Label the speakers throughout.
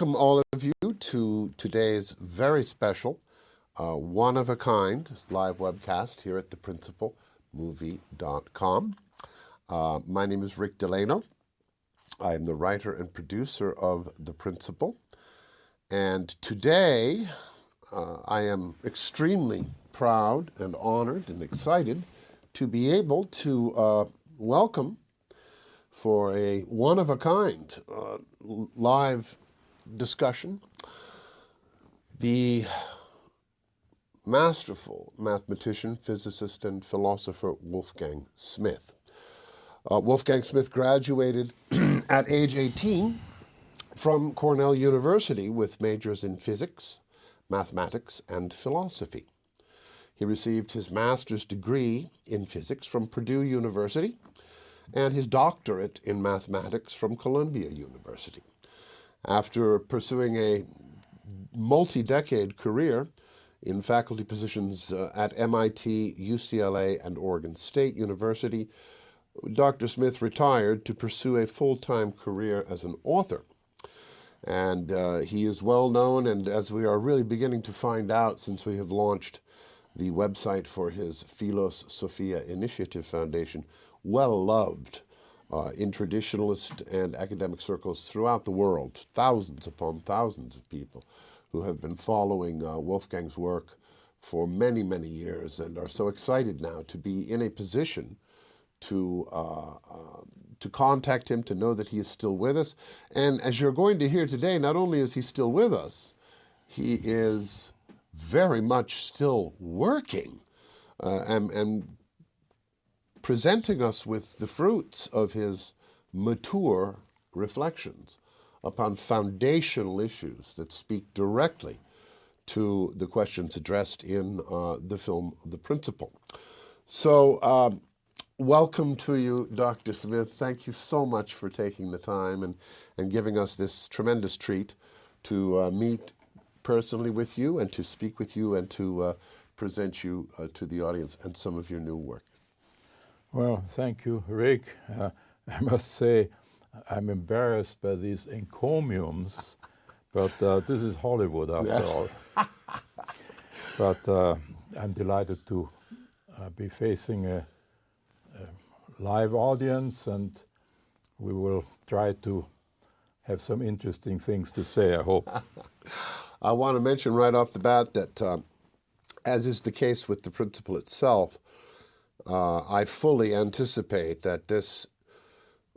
Speaker 1: welcome all of you to today's very special, uh, one of a kind live webcast here at theprinciplemovie.com. Uh, my name is Rick Delano. I am the writer and producer of The Principle. And today, uh, I am extremely proud and honored and excited to be able to uh, welcome for a one-of-a-kind uh, live discussion. The masterful mathematician, physicist, and philosopher Wolfgang Smith. Uh, Wolfgang Smith graduated at age 18 from Cornell University with majors in physics, mathematics, and philosophy. He received his master's degree in physics from Purdue University and his doctorate in mathematics from Columbia University. After pursuing a multi-decade career in faculty positions uh, at MIT, UCLA, and Oregon State University, Dr. Smith retired to pursue a full-time career as an author. And uh, he is well known, and as we are really beginning to find out since we have launched the website for his Philos Sophia Initiative Foundation, well loved uh, in traditionalist and academic circles throughout the world, thousands upon thousands of people who have been following uh, Wolfgang's work for many, many years and are so excited now to be in a position to uh, uh, to contact him, to know that he is still with us. And as you're going to hear today, not only is he still with us, he is very much still working uh, and, and presenting us with the fruits of his mature reflections upon foundational issues that speak directly to the questions addressed in uh, the film The Principle. So um, welcome to you, Dr. Smith. Thank you so much for taking the time and, and giving us this tremendous treat to uh, meet personally with you and to speak with you and to uh, present you uh, to the audience and some of your new work.
Speaker 2: Well, thank you, Rick. Uh, I must say, I'm embarrassed by these encomiums, but uh, this is Hollywood after all. but uh, I'm delighted to uh, be facing a, a, live audience, and we will try to have some interesting things to say, I hope.
Speaker 1: I want to mention right off the bat that, uh, as is the case with the principle itself, uh, I fully anticipate that this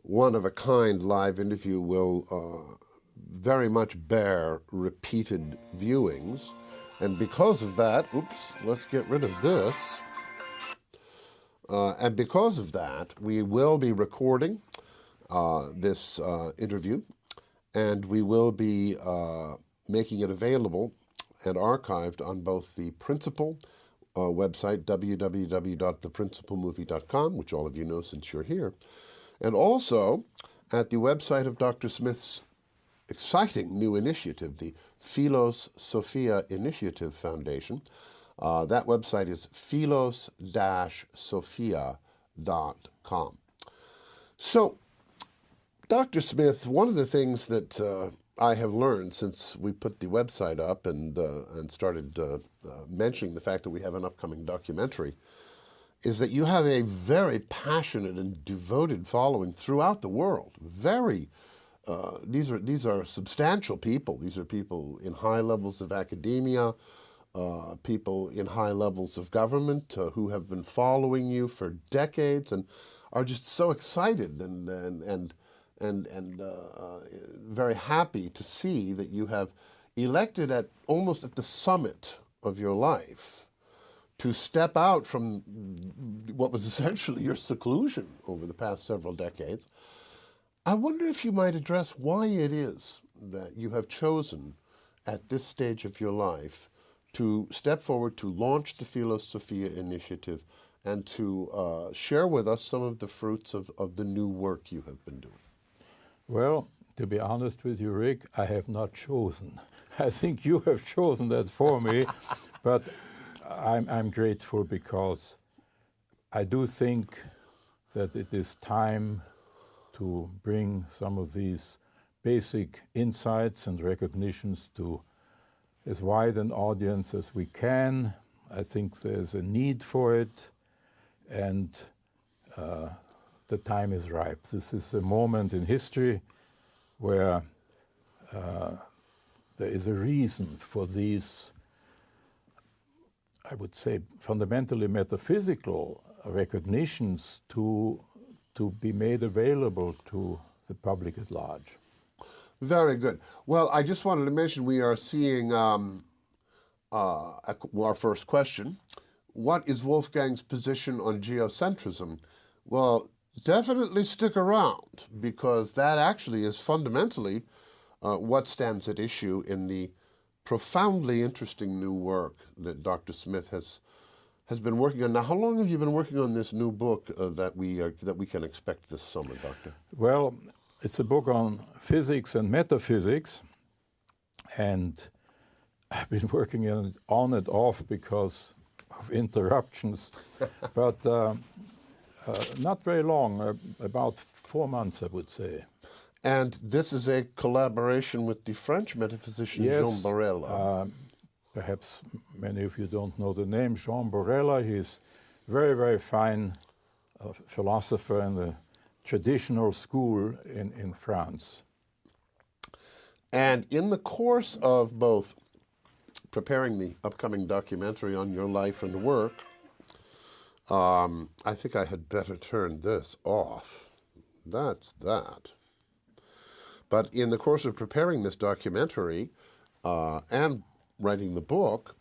Speaker 1: one-of-a-kind live interview will uh, very much bear repeated viewings. And because of that, oops, let's get rid of this. Uh, and because of that, we will be recording uh, this uh, interview, and we will be uh, making it available and archived on both the Principle uh, website, www.theprinciplemovie.com, which all of you know since you're here, and also at the website of Dr. Smith's exciting new initiative, the Philos Sophia Initiative Foundation. Uh, that website is philos-sophia.com. So, Dr. Smith, one of the things that uh, I have learned since we put the website up and, uh, and started uh, uh, mentioning the fact that we have an upcoming documentary is that you have a very passionate and devoted following throughout the world. Very, uh, these are these are substantial people. These are people in high levels of academia, uh, people in high levels of government uh, who have been following you for decades and are just so excited and and and and, and uh, uh, very happy to see that you have elected at almost at the summit of your life to step out from what was essentially your seclusion over the past several decades. I wonder if you might address why it is that you have chosen at this stage of your life to step forward to launch the Philos Sophia initiative and to uh, share with us some of the fruits of, of the new work you have been doing.
Speaker 2: Well, to be honest with you, Rick, I have not chosen. I think you have chosen that for me, but I'm, I'm grateful because I do think that it is time to bring some of these basic insights and recognitions to as wide an audience as we can. I think there's a need for it, and uh, the time is ripe. This is a moment in history where uh, there is a reason for these, I would say, fundamentally metaphysical recognitions to, to be made available to the public at large.
Speaker 1: Very good. Well, I just wanted to mention we are seeing um, uh, our first question. What is Wolfgang's position on geocentrism? Well, definitely stick around because that actually is fundamentally uh, what stands at issue in the profoundly interesting new work that Dr. Smith has has been working on. Now, how long have you been working on this new book uh, that we are, that we can expect this summer, Doctor?
Speaker 2: Well, it's a book on physics and metaphysics, and I've been working on it on and off because of interruptions, but uh, uh, not very long, uh, about four months, I would say.
Speaker 1: And this is a collaboration with the French metaphysician
Speaker 2: yes,
Speaker 1: Jean Borella.
Speaker 2: Um, perhaps many of you don't know the name Jean Borella. He's very, very fine uh, philosopher in the traditional school in, in France.
Speaker 1: And in the course of both preparing the upcoming documentary on your life and work, um, I think I had better turn this off. That's that. But in the course of preparing this documentary uh, and writing the book,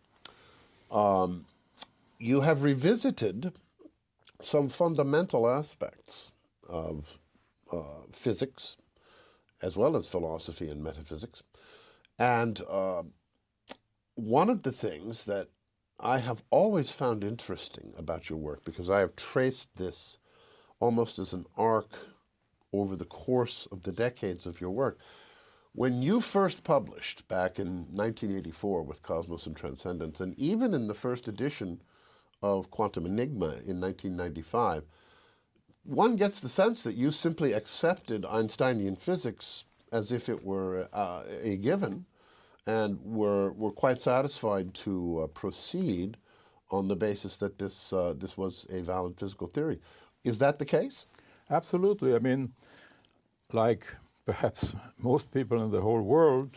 Speaker 1: um, you have revisited some fundamental aspects of uh, physics, as well as philosophy and metaphysics. And uh, one of the things that I have always found interesting about your work, because I have traced this almost as an arc over the course of the decades of your work. When you first published back in 1984 with Cosmos and Transcendence, and even in the first edition of Quantum Enigma in 1995, one gets the sense that you simply accepted Einsteinian physics as if it were uh, a given and were, were quite satisfied to uh, proceed on the basis that this, uh, this was a valid physical theory. Is that the case?
Speaker 2: Absolutely. I mean, like perhaps most people in the whole world,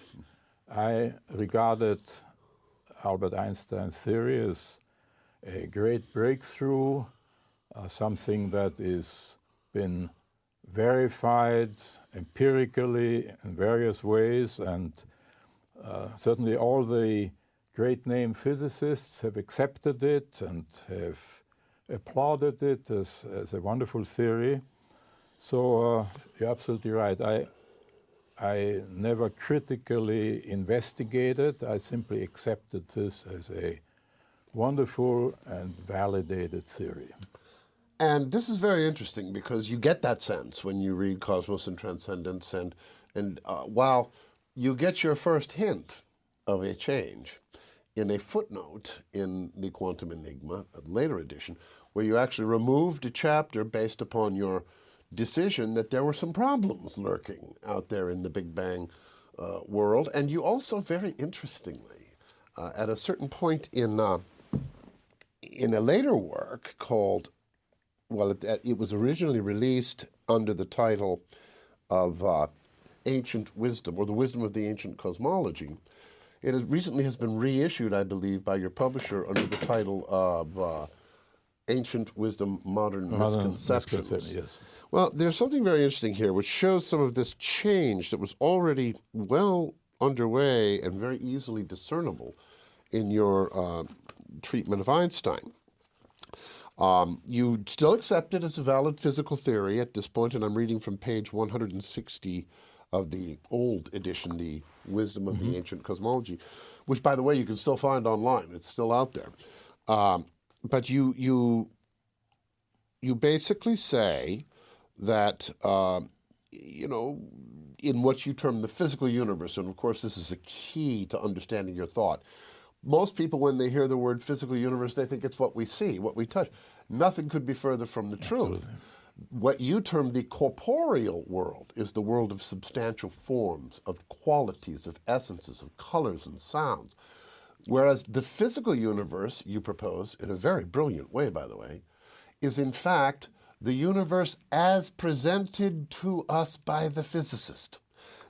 Speaker 2: I regarded Albert Einstein's theory as a great breakthrough uh, something that is been verified empirically in various ways, and uh, certainly all the great name physicists have accepted it and have applauded it as, as a wonderful theory. So uh, you're absolutely right. I, I never critically investigated. I simply accepted this as a wonderful and validated theory.
Speaker 1: And this is very interesting because you get that sense when you read Cosmos and Transcendence, and and uh, while you get your first hint of a change in a footnote in the Quantum Enigma, a later edition, where you actually removed a chapter based upon your decision that there were some problems lurking out there in the Big Bang uh, world, and you also very interestingly, uh, at a certain point in uh, in a later work called well, it, it, was originally released under the title of uh, Ancient Wisdom, or the Wisdom of the Ancient Cosmology. It has recently has been reissued, I believe, by your publisher under the title of uh, Ancient Wisdom, Modern, Modern Misconceptions. Yes. Well, there's something very interesting here, which shows some of this change that was already well underway and very easily discernible in your uh, treatment of Einstein. Um, you still accept it as a valid physical theory at this point, and I'm reading from page 160 of the old edition, the Wisdom of mm -hmm. the mm-hmm. Ancient Cosmology, which, by the way, you can still find online. It's still out there. Um, but you you you basically say that um, you know in what you term the physical universe, and of course this is a key to understanding your thought most people, when they hear the word physical universe, they think it's what we see, what we touch. Nothing could be further from the truth. What you term the corporeal world is the world of substantial forms, of qualities, of essences, of colors and sounds. Whereas the physical universe, you propose, in a very brilliant way, by the way, is in fact the universe as presented to us by the physicist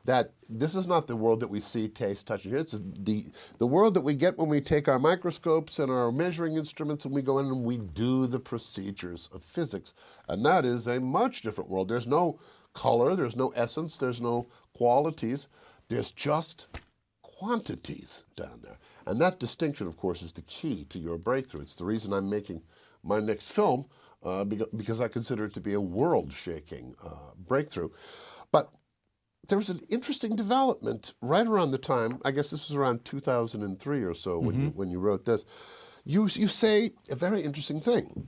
Speaker 1: that this is not the world that we see, taste, touch, and hear. It's the, the world that we get when we take our microscopes and our measuring instruments and we go in and we do the procedures of physics. And that is a much different world. There's no color, there's no essence, there's no qualities. There's just quantities down there. And that distinction, of course, is the key to your breakthrough. It's the reason I'm making my next film, uh, because I consider it to be a world-shaking uh, breakthrough. But there was an interesting development right around the time, I guess this was around 2003 or so when, mm -hmm. you, mm-hmm. when you wrote this. You, you say a very interesting thing.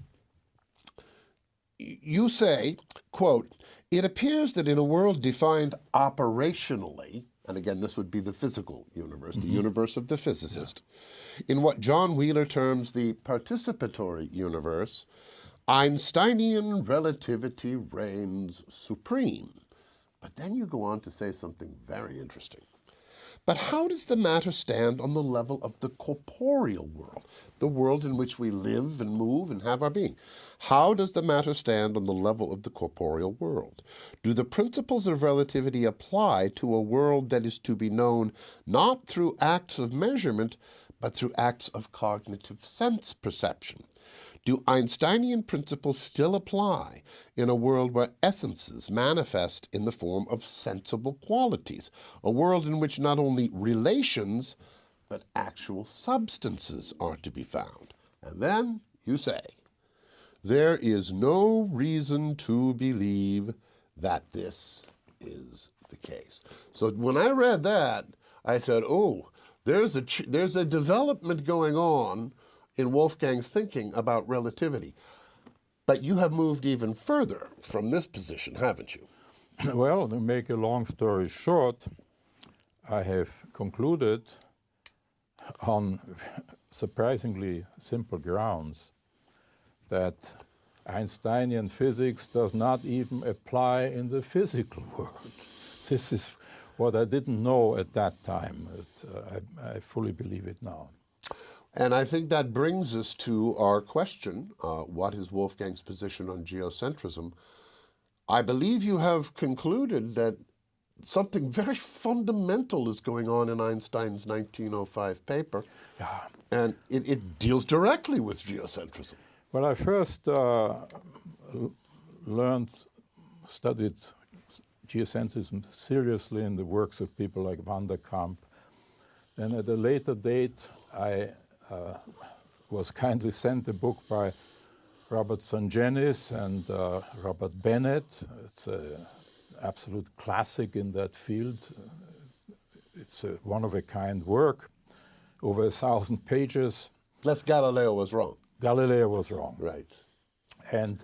Speaker 1: You say, quote, it appears that in a world defined operationally, and again, this would be the physical universe, mm -hmm. the mm-hmm. universe of the physicist, yeah. in what John Wheeler terms the participatory universe, Einsteinian relativity reigns supreme. But then you go on to say something very interesting. But how does the matter stand on the level of the corporeal world, the world in which we live and move and have our being? How does the matter stand on the level of the corporeal world? Do the principles of relativity apply to a world that is to be known not through acts of measurement, but through acts of cognitive sense perception? Do Einsteinian principles still apply in a world where essences manifest in the form of sensible qualities, a world in which not only relations, but actual substances are to be found? And then you say, there is no reason to believe that this is the case. So when I read that, I said, oh, there's a, there's a development going on in Wolfgang's thinking about relativity. But you have moved even further from this position, haven't you?
Speaker 2: Well, to make a long story short, I have concluded on surprisingly simple grounds that Einsteinian physics does not even apply in the physical world. This is what I didn't know at that time. Uh, I, I fully believe it now.
Speaker 1: And I think that brings us to our question, uh, what is Wolfgang's position on geocentrism? I believe you have concluded that something very fundamental is going on in Einstein's 1905 paper, yeah. and it, it, deals directly with geocentrism.
Speaker 2: Well, I first uh, learned, studied geocentrism seriously in the works of people like van der Kamp. Then at a later date, I uh, was kindly sent a book by Robert Sungenis and uh, Robert Bennett. It's an absolute classic in that field. It's a one-of-a-kind work, over a thousand pages.
Speaker 1: Plus Galileo was wrong.
Speaker 2: Galileo was wrong.
Speaker 1: Right.
Speaker 2: And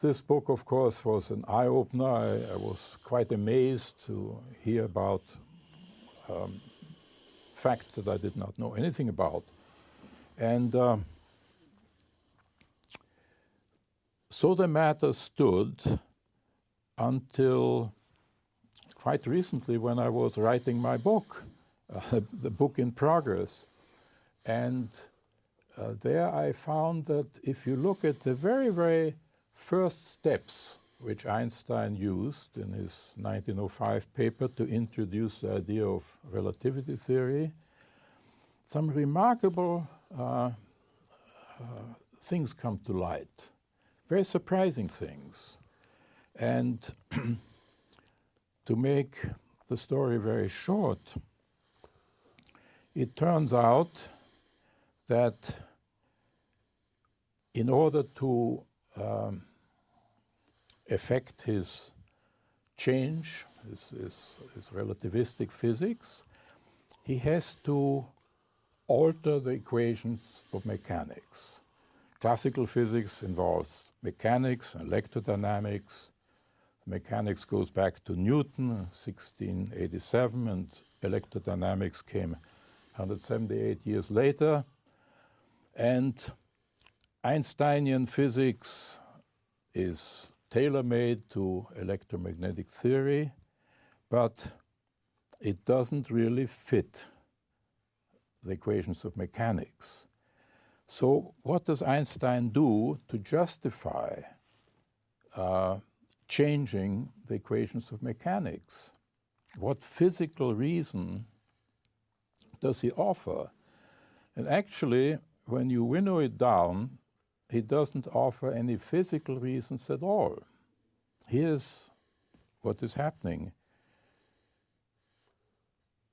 Speaker 2: this book, of course, was an eye-opener. I, I, was quite amazed to hear about um, facts that I did not know anything about. And uh, so the matter stood until quite recently when I was writing my book, uh, the book in progress. And uh, there I found that if you look at the very, very first steps which Einstein used in his 1905 paper to introduce the idea of relativity theory, some remarkable things come to light, very surprising things. And to make the story very short, it turns out that in order to um, affect his change, his, his, his relativistic physics, he has to alter the equations of mechanics. Classical physics involves mechanics, and electrodynamics. Mechanics goes back to Newton, 1687, and electrodynamics came 178 years later. And Einsteinian physics is tailor-made to electromagnetic theory, but it doesn't really fit the equations of mechanics. So what does Einstein do to justify uh, changing the equations of mechanics? What physical reason does he offer? And actually, when you winnow it down, he doesn't offer any physical reasons at all. Here's what is happening.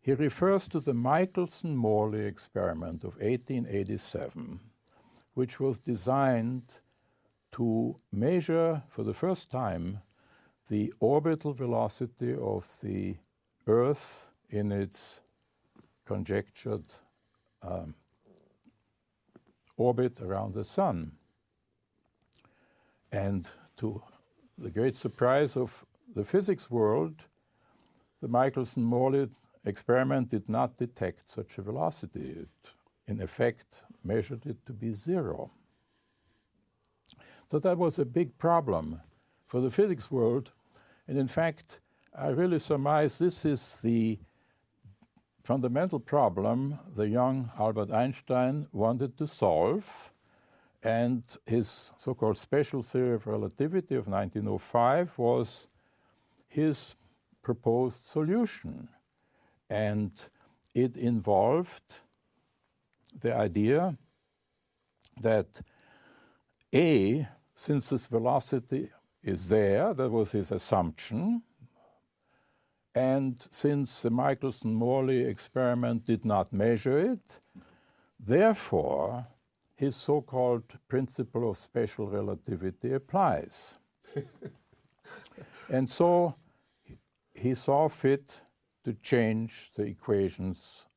Speaker 2: He refers to the Michelson-Morley experiment of 1887, which was designed to measure for the first time the orbital velocity of the Earth in its conjectured um, orbit around the Sun. And to the great surprise of the physics world, the Michelson-Morley experiment did not detect such a velocity. It, in effect, measured it to be zero. So that was a big problem for the physics world. And in fact, I really surmise this is the fundamental problem the young Albert Einstein wanted to solve. And his so-called special theory of relativity of 1905 was his proposed solution. And it involved the idea that A, since this velocity is there, that was his assumption, and since the Michelson-Morley experiment did not measure it, therefore, his so-called principle of special relativity applies. and so he saw fit to change the equations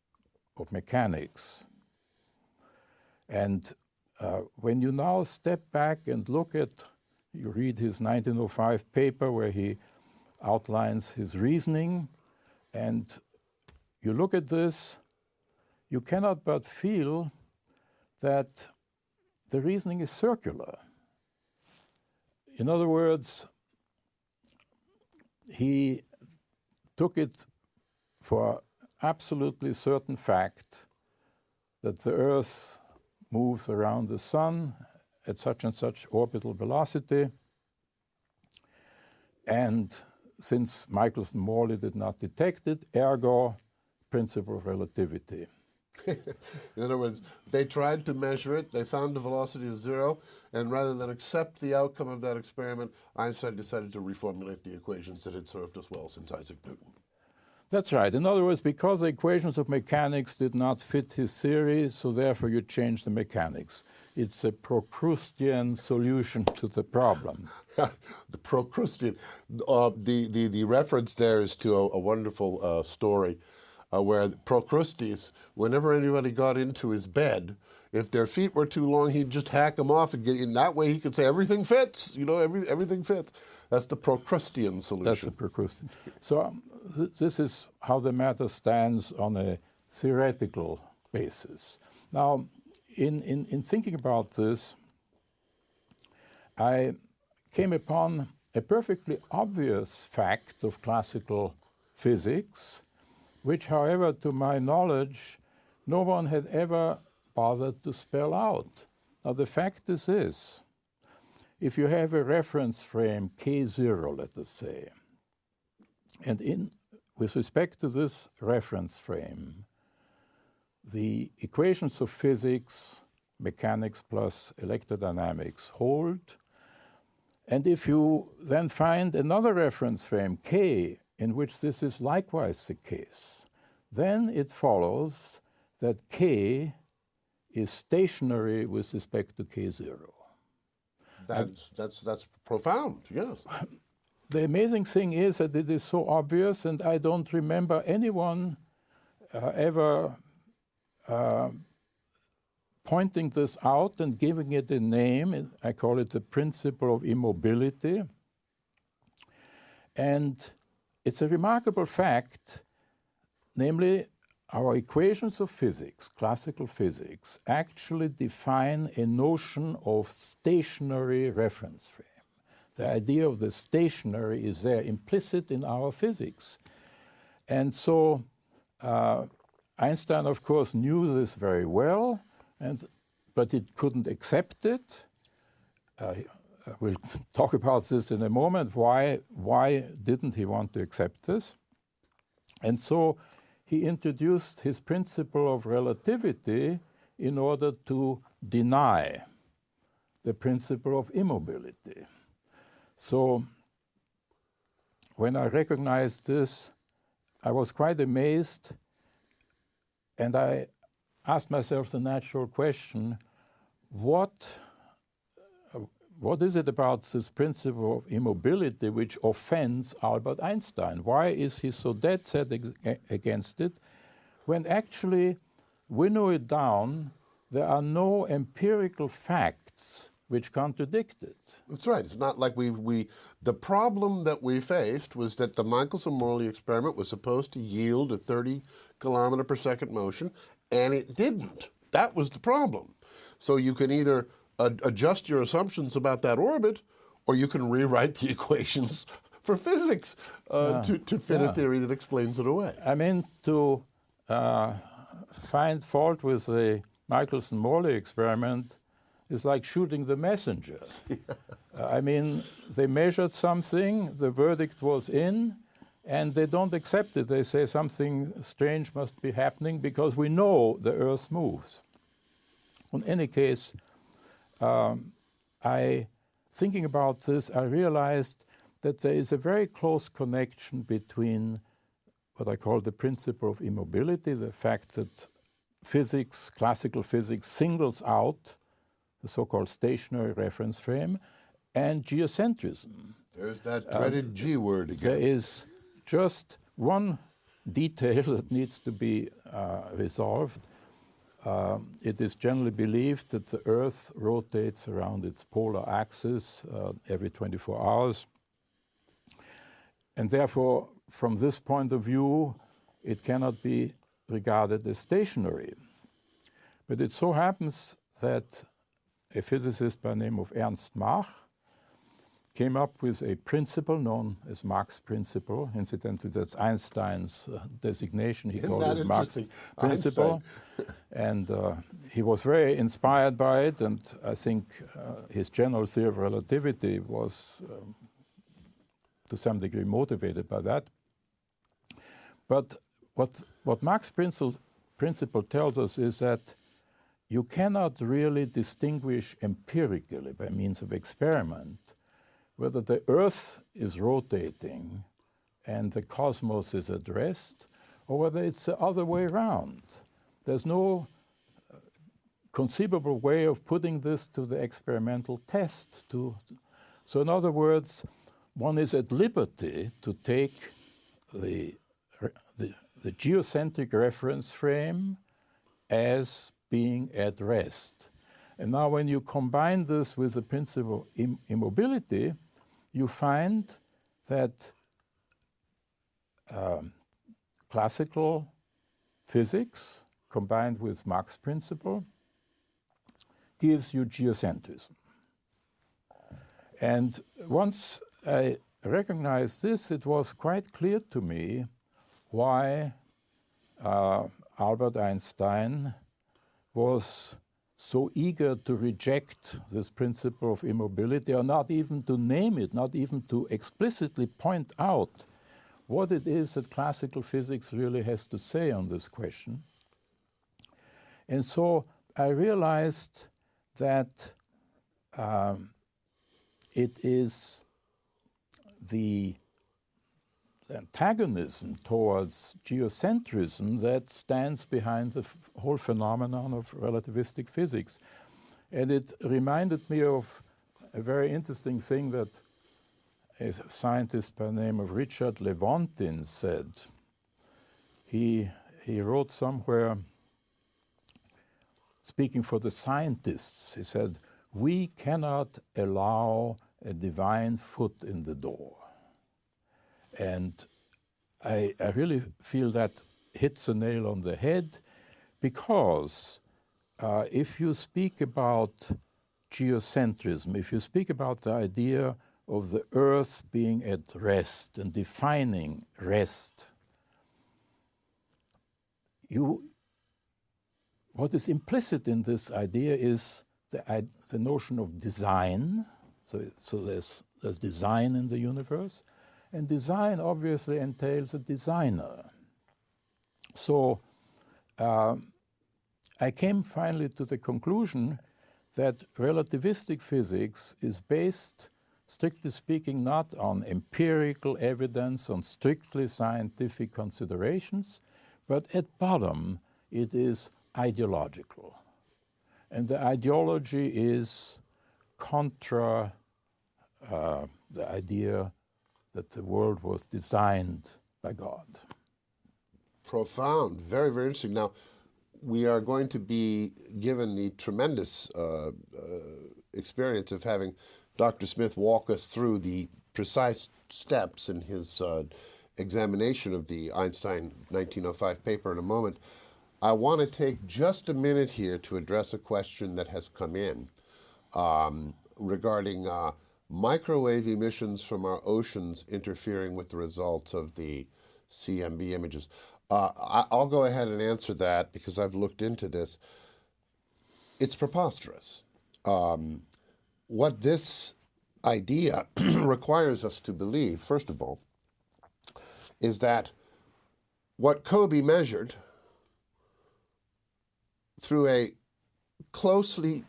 Speaker 2: of mechanics. And uh, when you now step back and look at, you read his 1905 paper where he outlines his reasoning, and you look at this, you cannot but feel that the reasoning is circular. In other words, he took it for absolutely certain fact that the Earth moves around the Sun at such and such orbital velocity. And since Michelson-Morley did not detect it, ergo, principle of relativity.
Speaker 1: In other words, they tried to measure it, they found the velocity of zero, and rather than accept the outcome of that experiment, Einstein decided to reformulate the equations that had served us well since Isaac Newton.
Speaker 2: That's right. In other words, because the equations of mechanics did not fit his theory, so therefore you change the mechanics. It's a Procrustean solution to the problem.
Speaker 1: the Procrustean. Uh, the, the, the reference there is to a, a wonderful uh, story uh, where Procrustes, whenever anybody got into his bed, if their feet were too long, he'd just hack them off, and get, in that way he could say everything fits. You know, every, everything fits. That's the Procrustean solution.
Speaker 2: That's the Procrustean. So um, th this is how the matter stands on a theoretical basis. Now, in, in, in thinking about this, I came upon a perfectly obvious fact of classical physics, which, however, to my knowledge, no one had ever bothered to spell out. Now, the fact is this. If you have a reference frame K0, let us say, and in, with respect to this reference frame, the equations of physics, mechanics plus electrodynamics hold. And if you then find another reference frame, K, in which this is likewise the case, then it follows that K is stationary with respect to K0.
Speaker 1: That's, that's, that's profound, yes.
Speaker 2: The amazing thing is that it is so obvious, and I don't remember anyone uh, ever uh, pointing this out and giving it a name. I call it the principle of immobility. And it's a remarkable fact, namely, our equations of physics, classical physics, actually define a notion of stationary reference frame. The idea of the stationary is there implicit in our physics. And so uh, Einstein, of course, knew this very well, and, but it couldn't accept it. Uh, we'll talk about this in a moment. Why, why didn't he want to accept this? And so he introduced his principle of relativity in order to deny the principle of immobility. So when I recognized this, I was quite amazed and I asked myself the natural question what, what is it about this principle of immobility which offends Albert Einstein? Why is he so dead set against it when actually winnow it down, there are no empirical facts which contradict it.
Speaker 1: That's right. It's not like we, we, the problem that we faced was that the Michelson-Morley experiment was supposed to yield a 30 kilometer per second motion, and it didn't. That was the problem. So you can either adjust your assumptions about that orbit, or you can rewrite the equations for physics uh, yeah. to, to fit yeah. a theory that explains it away.
Speaker 2: I mean, to uh, find fault with the Michelson-Morley experiment is like shooting the messenger. uh, I mean, they measured something, the verdict was in, and they don't accept it. They say something strange must be happening because we know the Earth moves. In any case, um, I, thinking about this, I realized that there is a very close connection between what I call the principle of immobility, the fact that physics, classical physics, singles out the so-called stationary reference frame, and geocentrism.
Speaker 1: There's that dreaded uh, G word again.
Speaker 2: There is just one detail that needs to be uh, resolved. Uh, it is generally believed that the Earth rotates around its polar axis uh, every 24 hours. And therefore, from this point of view, it cannot be regarded as stationary. But it so happens that a physicist by the name of Ernst Mach came up with a principle known as Mach's principle. Incidentally, that's Einstein's uh, designation.
Speaker 1: He
Speaker 2: Isn't
Speaker 1: called it Mach's
Speaker 2: principle. and uh, he was very inspired by it, and I think uh, his general theory of relativity was um, to some degree motivated by that. But what, what Mach's principle, principle tells us is that you cannot really distinguish empirically by means of experiment whether the Earth is rotating and the cosmos is at rest, or whether it's the other way around. There's no uh, conceivable way of putting this to the experimental test. To, so, in other words, one is at liberty to take the, the, the geocentric reference frame as being at rest. And now when you combine this with the principle of Im immobility, you find that um, classical physics combined with Mach's principle gives you geocentrism. And once I recognized this, it was quite clear to me why uh, Albert Einstein was so eager to reject this principle of immobility, or not even to name it, not even to explicitly point out what it is that classical physics really has to say on this question. And so I realized that um, it is the antagonism towards geocentrism that stands behind the whole phenomenon of relativistic physics. And it reminded me of a very interesting thing that a scientist by the name of Richard Lewontin said. He, he wrote somewhere, speaking for the scientists, he said, We cannot allow a divine foot in the door. And I, I really feel that hits a nail on the head because uh, if you speak about geocentrism, if you speak about the idea of the earth being at rest and defining rest. You, what is implicit in this idea is the, the notion of design. So, so there's, there's design in the universe, and design obviously entails a designer. So uh, I came finally to the conclusion that relativistic physics is based, strictly speaking, not on empirical evidence, on strictly scientific considerations, but at bottom it is ideological. And the ideology is contra uh, the idea that the world was designed by God.
Speaker 1: Profound, very, very interesting. Now, we are going to be given the tremendous uh, uh, experience of having Dr. Smith walk us through the precise steps in his uh, examination of the Einstein 1905 paper in a moment. I want to take just a minute here to address a question that has come in um, regarding uh, microwave emissions from our oceans interfering with the results of the CMB images. Uh, I'll go ahead and answer that because I've looked into this. It's preposterous. Um, what this idea requires us to believe, first of all, is that what COBE measured through a closely,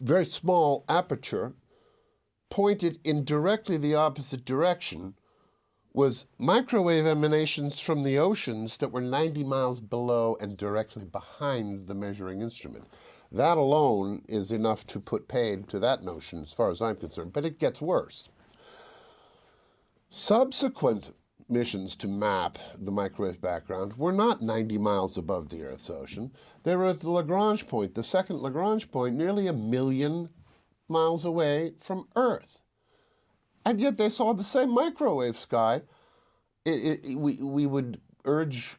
Speaker 1: very small aperture pointed in directly the opposite direction was microwave emanations from the oceans that were 90 miles below and directly behind the measuring instrument. That alone is enough to put paid to that notion as far as I'm concerned, but it gets worse. Subsequent missions to map the microwave background were not 90 miles above the Earth's ocean. They were at the Lagrange point, the second Lagrange point, nearly a million miles away from Earth and yet they saw the same microwave sky. It, it, we, we would urge,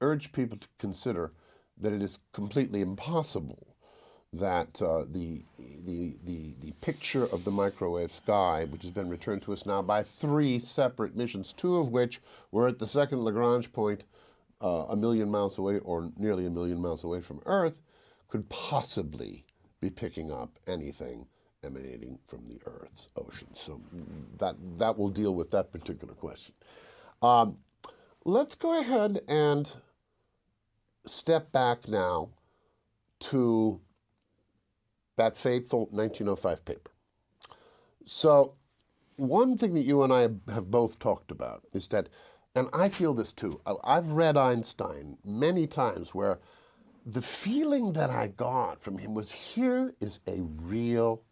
Speaker 1: urge people to consider that it is completely impossible that uh, the, the, the, the picture of the microwave sky, which has been returned to us now by three separate missions, two of which were at the second Lagrange point uh, a million miles away or nearly a million miles away from Earth, could possibly be picking up anything emanating from the Earth's oceans. So that, that will deal with that particular question. Um, let's go ahead and step back now to that fateful 1905 paper. So one thing that you and I have both talked about is that, and I feel this too, I've read Einstein many times where the feeling that I got from him was here is a real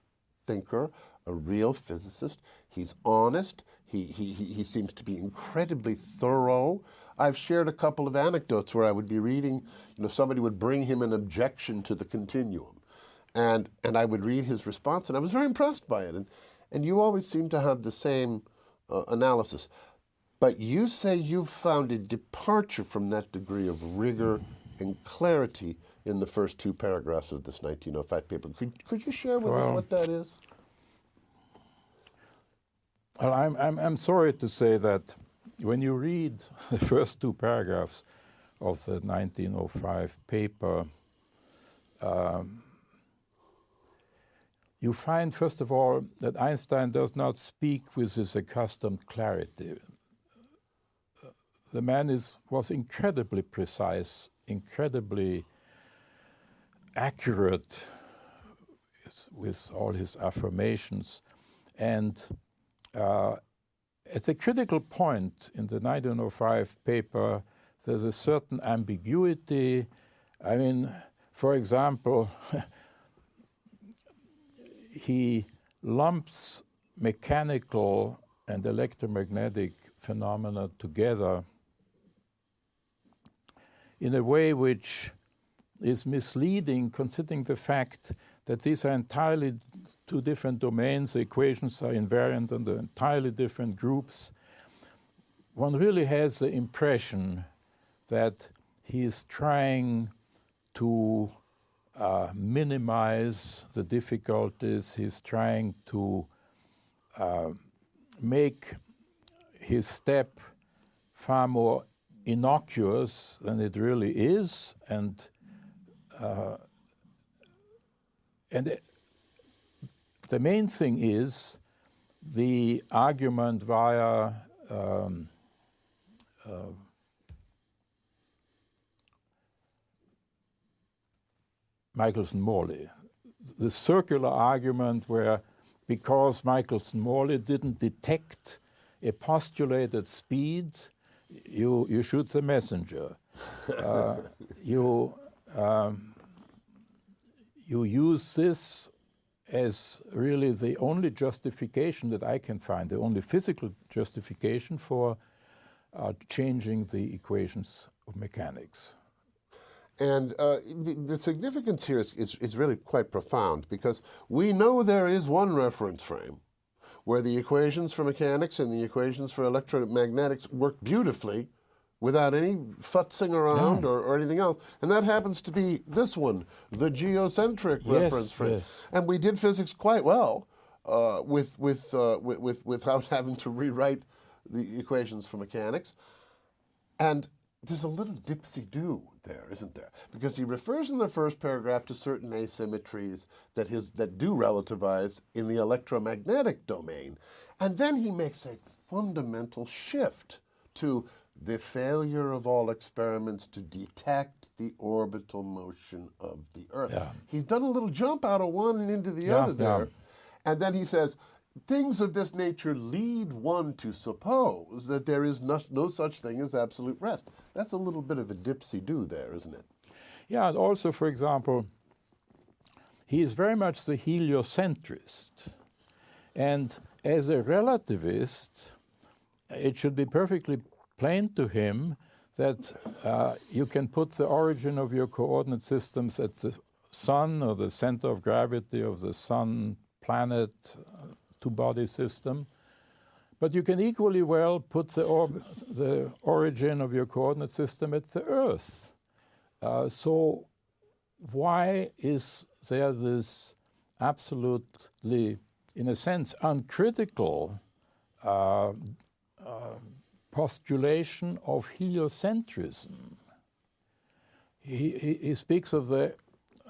Speaker 1: thinker, a real physicist. He's honest. He, he, he seems to be incredibly thorough. I've shared a couple of anecdotes where I would be reading, you know, somebody would bring him an objection to the continuum. And, and I would read his response, and I was very impressed by it. And, and you always seem to have the same uh, analysis. But you say you've found a departure from that degree of rigor and clarity in the first two paragraphs of this 1905 paper. Could, could you share with well, us what that is?
Speaker 2: Well, I'm, I'm, I'm sorry to say that when you read the first two paragraphs of the 1905 paper, um, you find, first of all, that Einstein does not speak with his accustomed clarity. The man is, was incredibly precise, incredibly accurate with all his affirmations. And uh, at the critical point in the 1905 paper, there's a certain ambiguity. I mean, for example, he lumps mechanical and electromagnetic phenomena together in a way which is misleading considering the fact that these are entirely two different domains. The equations are invariant under entirely different groups. One really has the impression that he is trying to uh, minimize the difficulties. He's trying to uh, make his step far more innocuous than it really is, and uh, and the main thing is the argument via um, uh, Michelson-Morley, the circular argument where because Michelson-Morley didn't detect a postulated speed, you, you shoot the messenger. uh, you, um, you use this as really the only justification that I can find, the only physical justification for uh, changing the equations of mechanics.
Speaker 1: And uh, the, the, significance here is, is, is really quite profound because we know there is one reference frame where the equations for mechanics and the equations for electromagnetics work beautifully without any futzing around no. or, or, anything else. And that happens to be this one, the geocentric yes, reference frame. Yes. And we did physics quite well uh, with, with, uh, with, with, without having to rewrite the equations for mechanics. And there's a little dipsy-do there, isn't there? Because he refers in the first paragraph to certain asymmetries that, his, that do relativize in the electromagnetic domain. And then he makes a fundamental shift to the failure of all experiments to detect the orbital motion of the Earth. Yeah. He's done a little jump out of one and into the yeah, other there. Yeah. And then he says, things of this nature lead one to suppose that there is no, no such thing as absolute rest. That's a little bit of a dipsy-do there, isn't it?
Speaker 2: Yeah, and also, for example, he is very much the heliocentrist. And as a relativist, it should be perfectly plain to him that uh, you can put the origin of your coordinate systems at the sun or the center of gravity of the sun, planet, two-body system. But you can equally well put the, or the origin of your coordinate system at the Earth. Uh, so why is there this absolutely, in a sense, uncritical uh, uh, postulation of heliocentrism? He, he, he speaks of the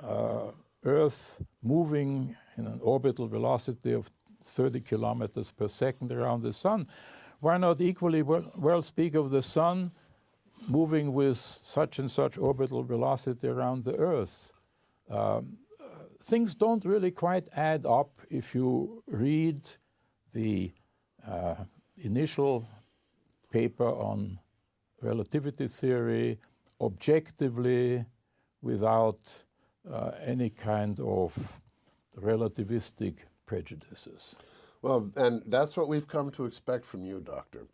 Speaker 2: uh, Earth moving in an orbital velocity of 30 kilometers per second around the sun. Why not equally well, well speak of the sun moving with such and such orbital velocity around the Earth? Um, things don't really quite add up if you read the uh, initial paper on relativity theory objectively without uh, any kind of relativistic prejudices.
Speaker 1: Well, and that's what we've come to expect from you, Doctor,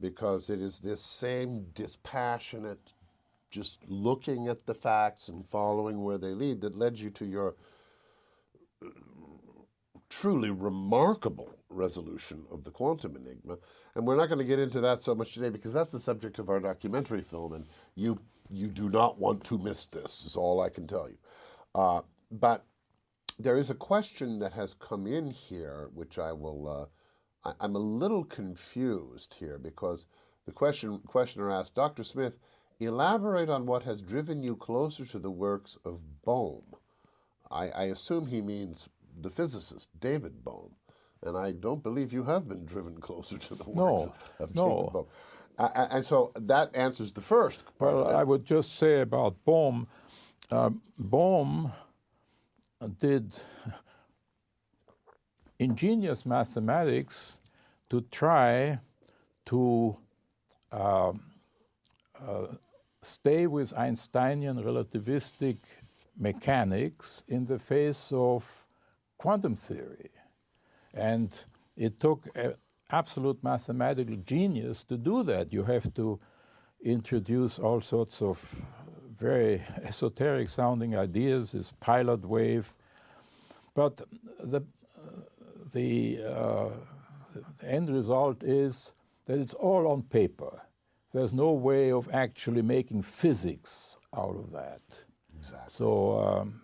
Speaker 1: because it is this same dispassionate, just looking at the facts and following where they lead that led you to your uh, truly remarkable resolution of the quantum enigma. And we're not going to get into that so much today because that's the subject of our documentary film, and you you do not want to miss this, is all I can tell you. Uh, but there is a question that has come in here, which I will, uh, I, am a little confused here because the question, questioner asked, Dr. Smith, elaborate on what has driven you closer to the works of Bohm. I, I assume he means the physicist, David Bohm. And I don't believe you have been driven closer to the works no, of, no. Bohm. Uh, and so that answers the first.
Speaker 2: Well, I would just say about Bohm, uh, Bohm did ingenious mathematics to try to uh, uh, stay with Einsteinian relativistic mechanics in the face of quantum theory. And it took absolute mathematical genius to do that. You have to introduce all sorts of very esoteric sounding ideas, this pilot wave. But the, the, uh, the end result is that it's all on paper. There's no way of actually making physics out of that.
Speaker 1: Exactly.
Speaker 2: So, um,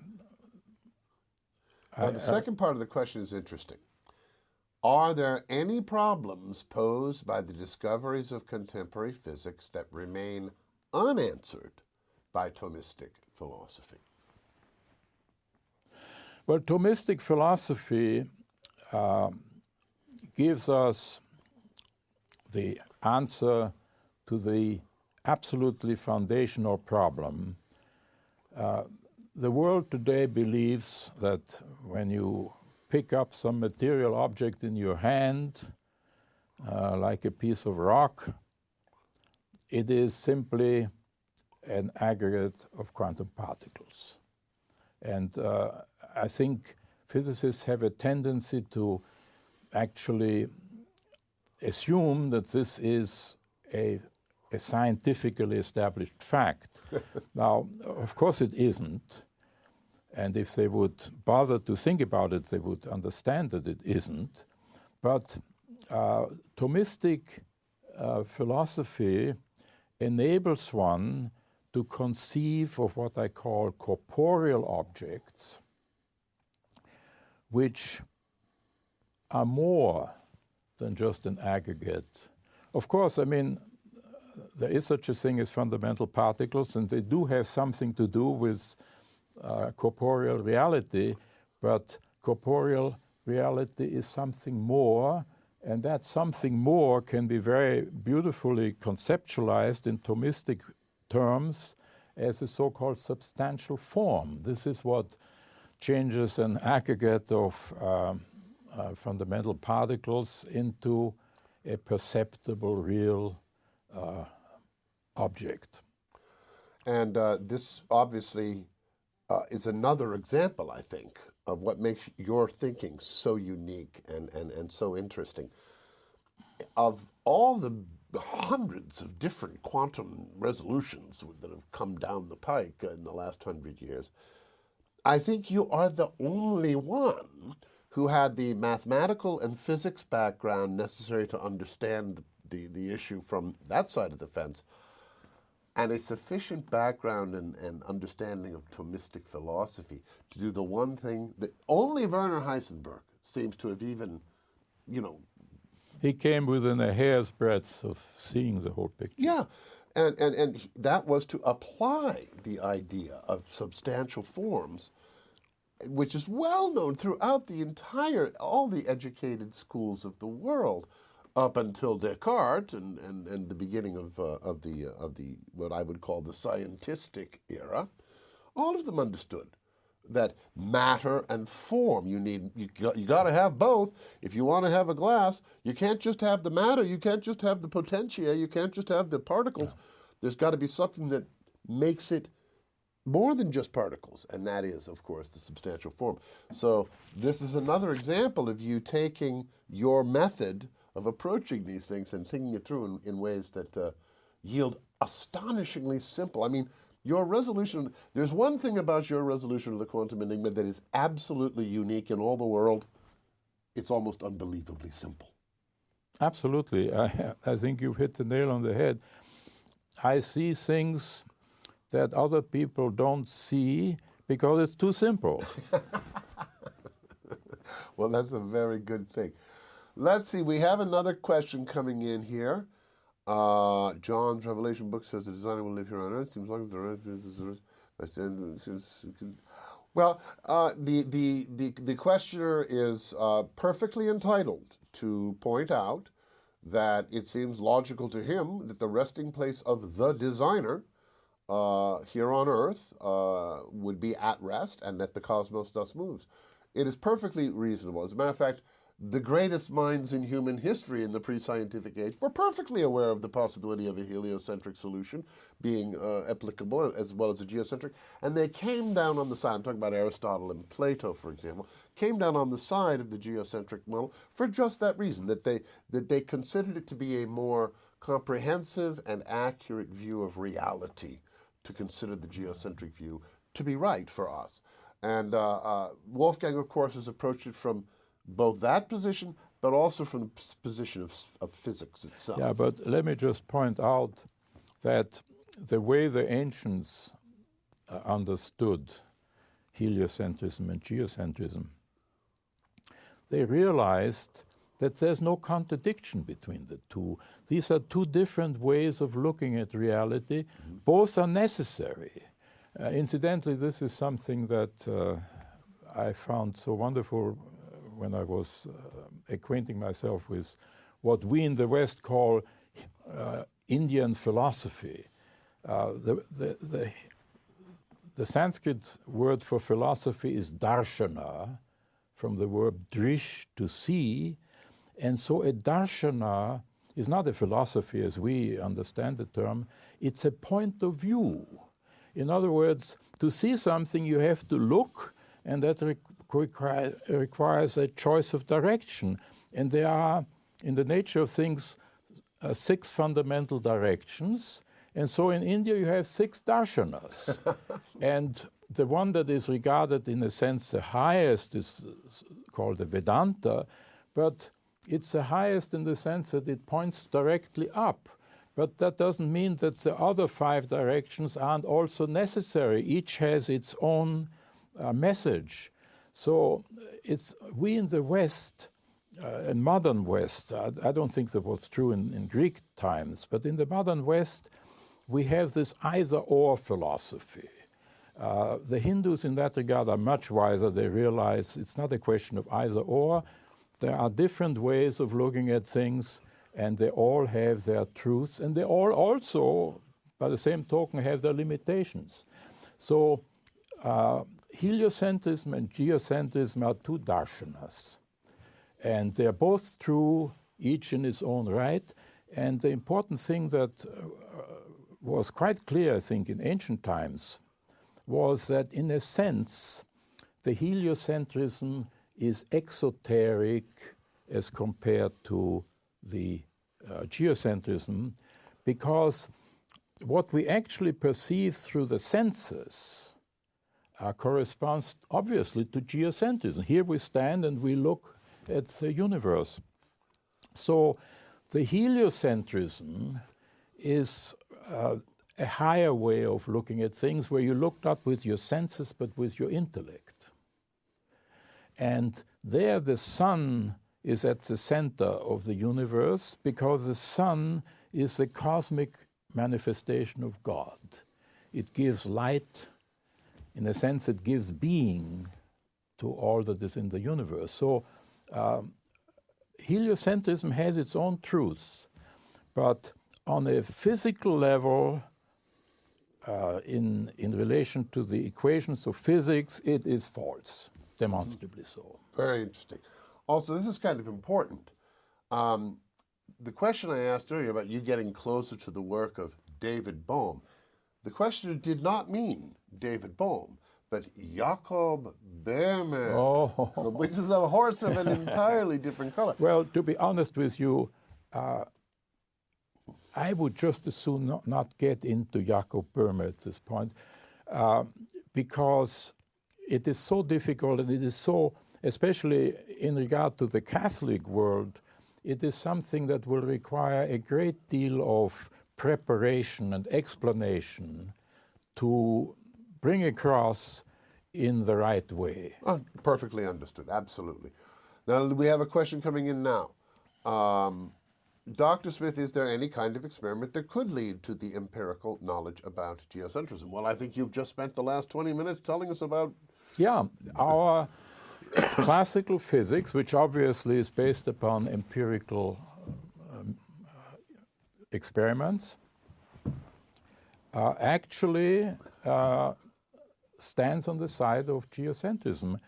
Speaker 1: well, the second part of the question is interesting. Are there any problems posed by the discoveries of contemporary physics that remain unanswered by Thomistic philosophy?
Speaker 2: Well, Thomistic philosophy uh, gives us the answer to the absolutely foundational problem. Uh, the world today believes that when you pick up some material object in your hand, uh, like a piece of rock, it is simply an aggregate of quantum particles. And uh, I think physicists have a tendency to actually assume that this is a, a scientifically established fact. now, of course, it isn't. And if they would bother to think about it, they would understand that it isn't. But uh, Thomistic uh, philosophy enables one to conceive of what I call corporeal objects, which are more than just an aggregate. Of course, I mean, there is such a thing as fundamental particles, and they do have something to do with uh, corporeal reality, but corporeal reality is something more, and that something more can be very beautifully conceptualized in Thomistic terms as a so called substantial form. This is what changes an aggregate of um, uh, fundamental particles into a perceptible, real uh, object.
Speaker 1: And uh, this obviously uh, is another example, I think, of what makes your thinking so unique and, and, and so interesting. Of all the hundreds of different quantum resolutions that have come down the pike in the last hundred years, I think you are the only one who had the mathematical and physics background necessary to understand the, the issue from that side of the fence and a sufficient background and, and understanding of Thomistic philosophy to do the one thing that only Werner Heisenberg seems to have even, you know.
Speaker 2: He came within a hair's breadth of seeing the whole picture.
Speaker 1: Yeah. And, and, and that was to apply the idea of substantial forms, which is well known throughout the entire, all the educated schools of the world up until Descartes and, and, and the beginning of, uh, of, the, uh, of the, what I would call the scientistic era, all of them understood that matter and form, you need, you, you got to have both. If you want to have a glass, you can't just have the matter, you can't just have the potentia, you can't just have the particles. Yeah. There's got to be something that makes it more than just particles, and that is, of course, the substantial form. So this is another example of you taking your method of approaching these things and thinking it through in, in ways that uh, yield astonishingly simple. I mean, your resolution, there's one thing about your resolution of the quantum enigma that is absolutely unique in all the world. It's almost unbelievably simple.
Speaker 2: Absolutely. I, I think you've hit the nail on the head. I see things that other people don't see because it's too simple.
Speaker 1: well, that's a very good thing. Let's see, we have another question coming in here. Uh, John's Revelation book says the designer will live here on earth. Seems like the well, uh, the, the, the, the questioner is uh, perfectly entitled to point out that it seems logical to him that the resting place of the designer uh, here on Earth uh, would be at rest and that the cosmos thus moves. It is perfectly reasonable. As a matter of fact, the greatest minds in human history in the pre-scientific age were perfectly aware of the possibility of a heliocentric solution being uh, applicable as well as a geocentric. And they came down on the side, I'm talking about Aristotle and Plato, for example, came down on the side of the geocentric model for just that reason, that they, that they considered it to be a more comprehensive and accurate view of reality to consider the geocentric view to be right for us. And uh, uh, Wolfgang, of course, has approached it from both that position, but also from the position of, of physics itself.
Speaker 2: Yeah, but let me just point out that the way the ancients uh, understood heliocentrism and geocentrism, they realized that there's no contradiction between the two. These are two different ways of looking at reality. Mm-hmm. Both are necessary. Uh, incidentally, this is something that uh, I found so wonderful when I was uh, acquainting myself with what we in the West call uh, Indian philosophy. Uh, the, the, the, the Sanskrit word for philosophy is darshana, from the word drish, to see. And so a darshana is not a philosophy as we understand the term, it's a point of view. In other words, to see something, you have to look, and that require, requires a choice of direction. And there are, in the nature of things, uh, six fundamental directions. And so in India, you have six darshanas. and the one that is regarded, in a sense, the highest is called the Vedanta, but it's the highest in the sense that it points directly up. But that doesn't mean that the other five directions aren't also necessary. Each has its own uh, message. So it's we in the West, uh, in modern West, I, I, don't think that was true in, in Greek times, but in the modern West, we have this either or philosophy. Uh, the Hindus, in that regard, are much wiser. They realize it's not a question of either or. There are different ways of looking at things, and they all have their truth, and they all also, by the same token, have their limitations. So, uh, heliocentrism and geocentrism are two darshanas, and they are both true, each in its own right. And the important thing that uh, was quite clear, I think, in ancient times was that, in a sense, the heliocentrism is exoteric as compared to the uh, geocentrism because what we actually perceive through the senses uh, corresponds obviously to geocentrism. Here we stand and we look at the universe. So the heliocentrism is uh, a higher way of looking at things where you look not with your senses but with your intellect. And there the sun is at the center of the universe because the sun is the cosmic manifestation of God. It gives light, in a sense, it gives being to all that is in the universe. So um, heliocentrism has its own truths, but on a physical level, uh, in, in relation to the equations of physics, it is false, demonstrably so.
Speaker 1: Very interesting. Also, this is kind of important. Um, the question I asked earlier about you getting closer to the work of David Bohm, the questioner did not mean David Bohm, but Jakob Boehme, oh. which is a horse of an entirely different color.
Speaker 2: Well, to be honest with you, uh, I would just as soon not, not get into Jakob Boehme at this point uh, because it is so difficult and it is so, especially in regard to the Catholic world, it is something that will require a great deal of preparation and explanation to bring across in the right way.
Speaker 1: Oh, perfectly understood, absolutely. Now, we have a question coming in now. Um, Dr. Smith, is there any kind of experiment that could lead to the empirical knowledge about geocentrism? Well, I think you've just spent the last 20 minutes telling us about.
Speaker 2: Yeah, our classical physics, which obviously is based upon empirical um, uh, experiments, uh, actually uh, stands on the side of geocentrism.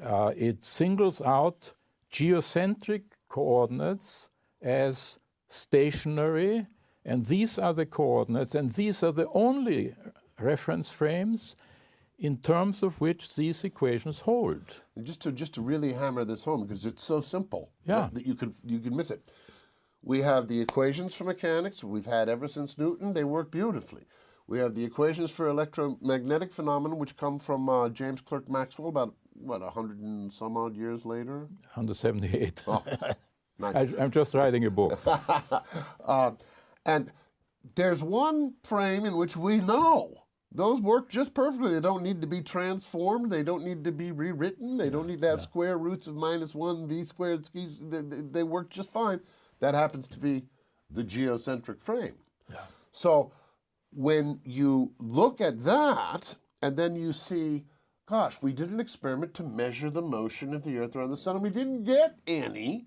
Speaker 2: Uh, it singles out geocentric coordinates as stationary, and these are the coordinates, and these are the only reference frames in terms of which these equations hold.
Speaker 1: And just to just to really hammer this home, because it's so simple yeah. that, that you could you could miss it. We have the equations for mechanics we've had ever since Newton. They work beautifully. We have the equations for electromagnetic phenomena, which come from uh, James Clerk Maxwell about what a hundred and some odd years later.
Speaker 2: 178. Oh. I, am just writing a book.
Speaker 1: uh, and there's one frame in which we know those work just perfectly. They don't need to be transformed. They don't need to be rewritten. They don't need to have square roots of minus one v squared skis. They, they, they work just fine. That happens to be the geocentric frame.
Speaker 2: Yeah.
Speaker 1: So when you look at that and then you see, gosh, we did an experiment to measure the motion of the Earth around the sun and we didn't get any.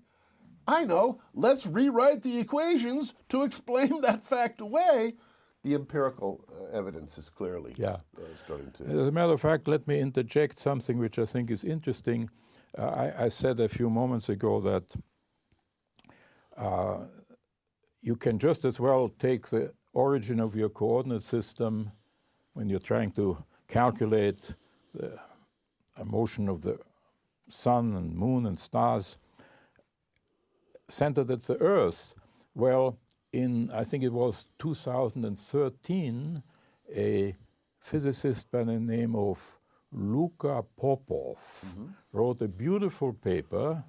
Speaker 1: I know, let's rewrite the equations to explain that fact away. The empirical uh, evidence is clearly
Speaker 2: Yeah.
Speaker 1: uh, starting to.
Speaker 2: As a matter of fact, let me interject something which I think is interesting. Uh, I, I said a few moments ago that uh, you can just as well take the origin of your coordinate system when you're trying to calculate the motion of the sun and moon and stars centered at the Earth. Well, in I think it was 2013, a physicist by the name of Luka Popov wrote a beautiful paper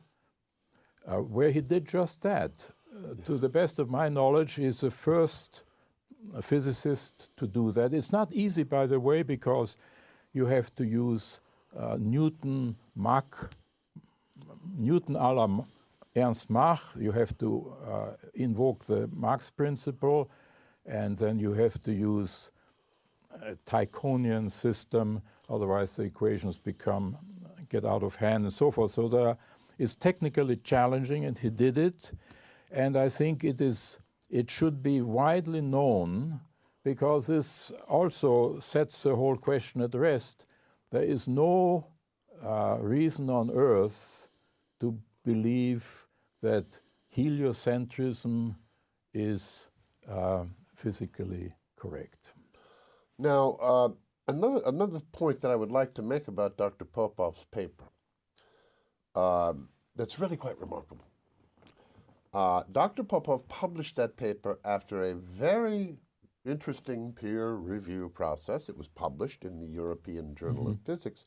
Speaker 2: uh, where he did just that. Uh, to the best of my knowledge, he's the first uh, physicist to do that. It's not easy, by the way, because you have to use uh, Newton Mach Newton a la Ernst Mach, you have to uh, invoke the Mach's principle, and then you have to use a Tychonian system, otherwise the equations become get out of hand and so forth. So there is technically challenging, and he did it, and I think it is it should be widely known because this also sets the whole question at rest. There is no uh, reason on earth to believe that heliocentrism is uh, physically correct.
Speaker 1: Now, uh, another another point that I would like to make about Dr. Popov's paper um, that's really quite remarkable. Uh, Dr. Popov published that paper after a very interesting peer review process. It was published in the European Journal of Physics,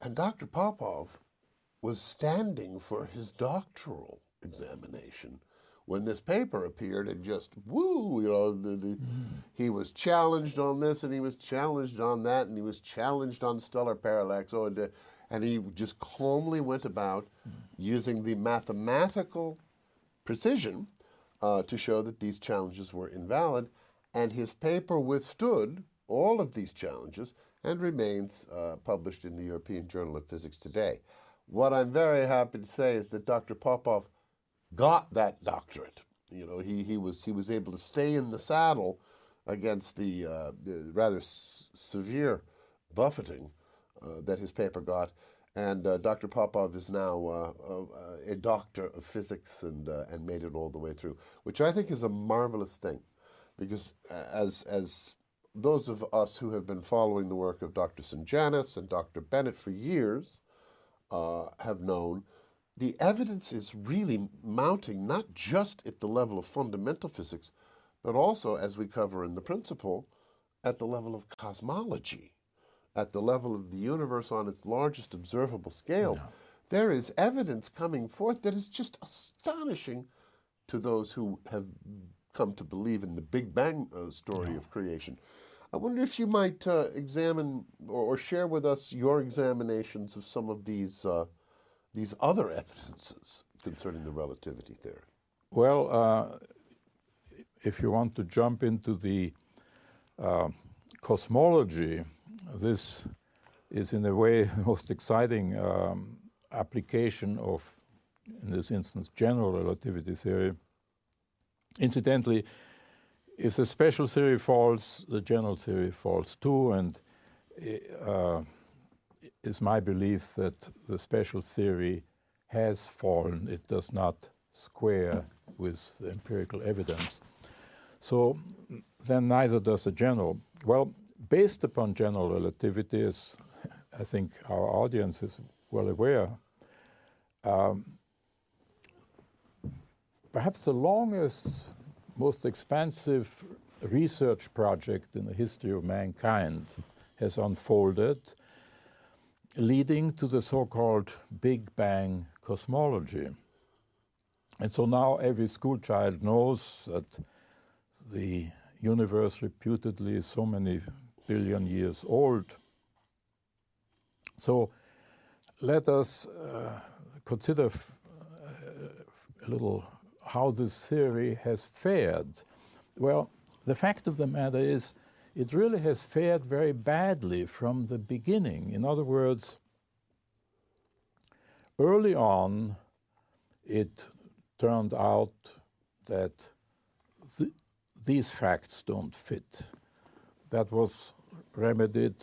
Speaker 1: and Dr. Popov was standing for his doctoral examination when this paper appeared and just woo, you know, the, the, he was challenged on this and he was challenged on that and he was challenged on stellar parallax. Oh, and, uh, and he just calmly went about using the mathematical precision uh, to show that these challenges were invalid. And his paper withstood all of these challenges and remains uh, published in the European Journal of Physics today. What I'm very happy to say is that Dr. Popov got that doctorate. You know, he, he was he was able to stay in the saddle against the, uh, the rather severe buffeting uh, that his paper got. And uh, Dr. Popov is now uh, uh, a doctor of physics and uh, and made it all the way through, which I think is a marvelous thing, because uh, as as those of us who have been following the work of Dr. Sungenis and Dr. Bennett for years uh, have known, the evidence is really mounting not just at the level of fundamental physics, but also, as we cover in the principle, at the level of cosmology, at the level of the universe on its largest observable scale. There is evidence coming forth that is just astonishing to those who have come to believe in the Big Bang uh, story of creation. I wonder if you might uh, examine or, or share with us your examinations of some of these uh, these other evidences concerning the relativity theory.
Speaker 2: Well, uh, if you want to jump into the uh, cosmology, this is in a way the most exciting um, application of, in this instance, general relativity theory. Incidentally, if the special theory falls, the general theory falls too, and uh, it's my belief that the special theory has fallen. It does not square with the empirical evidence. So then neither does the general. Well, based upon general relativity, as I think our audience is well aware, um, perhaps the longest, most expansive research project in the history of mankind has unfolded, leading to the so called Big Bang cosmology. And so now every school child knows that the universe reputedly is so many billion years old. So let us uh, consider a little how this theory has fared. Well, the fact of the matter is, it really has fared very badly from the beginning. In other words, early on, it turned out that th these facts don't fit. That was remedied.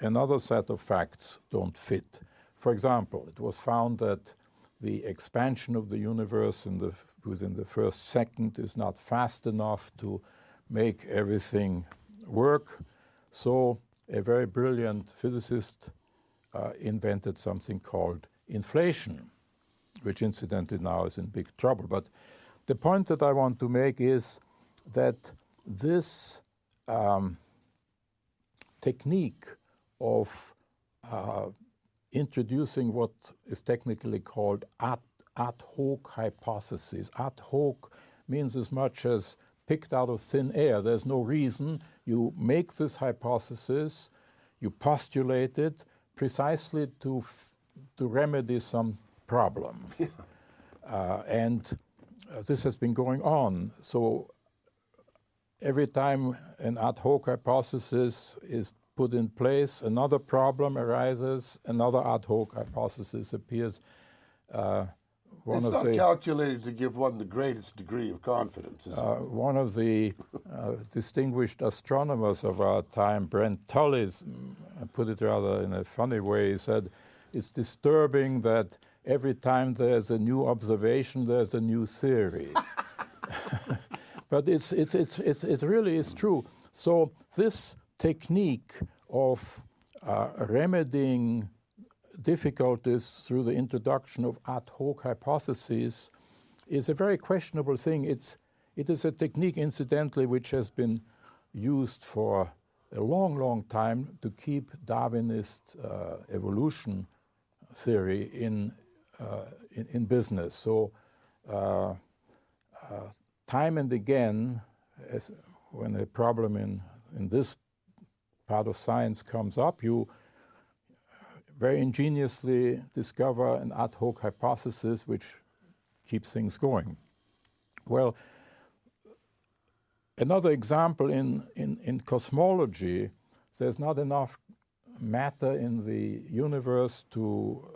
Speaker 2: Another set of facts don't fit. For example, it was found that the expansion of the universe in the, within the first second is not fast enough to make everything work. So a very brilliant physicist uh, invented something called inflation, which incidentally now is in big trouble. But the point that I want to make is that this um, technique of uh, introducing what is technically called ad, ad hoc hypotheses. Ad hoc means as much as picked out of thin air. There's no reason. You make this hypothesis, you postulate it precisely to, to remedy some problem. Uh, and uh, this has been going on. So every time an ad hoc hypothesis is put in place, another problem arises, another ad hoc hypothesis appears.
Speaker 1: Uh, one it's not the, calculated to give one the greatest degree of confidence. Uh,
Speaker 2: one of the uh, distinguished astronomers of our time, Brent Tully, put it rather in a funny way. He said, "It's disturbing that every time there's a new observation, there's a new theory." but it's, it's, it's, it's, it really is true. So this technique of uh, remedying difficulties through the introduction of ad hoc hypotheses is a very questionable thing. It's, it is a technique, incidentally, which has been used for a long, long time to keep Darwinist uh, evolution theory in, uh, in, in, business. So, uh, uh time and again, as when a problem in, in this part of science comes up, you very ingeniously discover an ad hoc hypothesis which keeps things going. Well, another example in, in, in cosmology, there's not enough matter in the universe to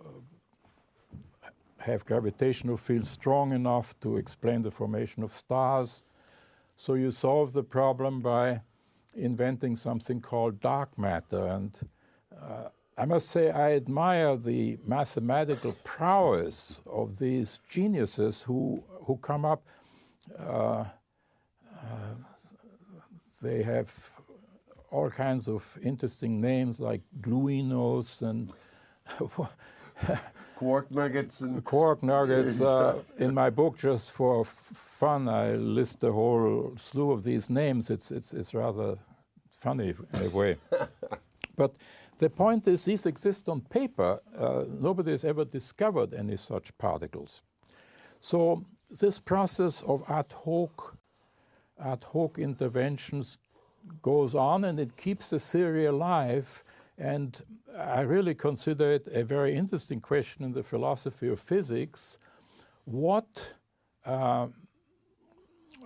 Speaker 2: have gravitational fields strong enough to explain the formation of stars. So you solve the problem by inventing something called dark matter. And uh, I must say, I admire the mathematical prowess of these geniuses who, who come up. Uh, uh, they have all kinds of interesting names like gluinos and
Speaker 1: quark nuggets and
Speaker 2: quark nuggets. Uh, in my book, just for fun, I list a whole slew of these names. It's it's it's rather funny in a way, but. The point is, these exist on paper. Uh, nobody has ever discovered any such particles. So this process of ad hoc, ad hoc interventions goes on and it keeps the theory alive and I really consider it a very interesting question in the philosophy of physics. What, uh,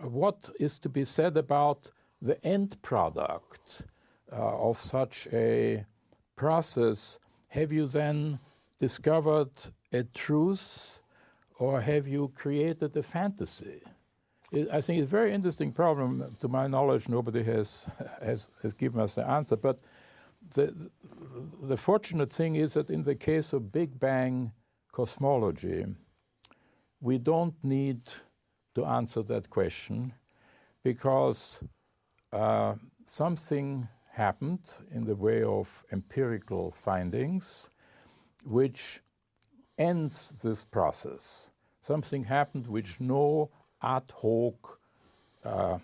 Speaker 2: what is to be said about the end product uh, of such a process? Have you then discovered a truth or have you created a fantasy? I think it's a very interesting problem. To my knowledge, nobody has, has, has given us the answer. But the, the fortunate thing is that in the case of Big Bang cosmology, we don't need to answer that question because uh, something happened in the way of empirical findings which ends this process. Something happened which no ad hoc uh,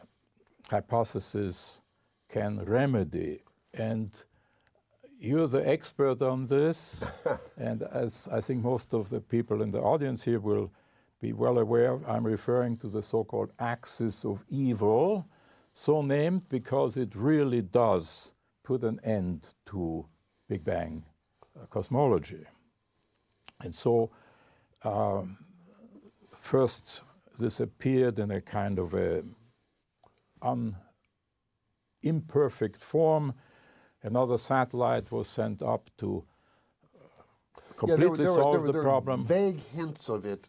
Speaker 2: hypothesis can remedy. And you're the expert on this, and as I think most of the people in the audience here will be well aware, I'm referring to the so-called axis of evil, so named because it really does put an end to Big Bang cosmology. And so, um, first, this appeared in a kind of a imperfect form. Another satellite was sent up to completely
Speaker 1: yeah, there there
Speaker 2: solve
Speaker 1: were, there
Speaker 2: the problem.
Speaker 1: Vague hints of it.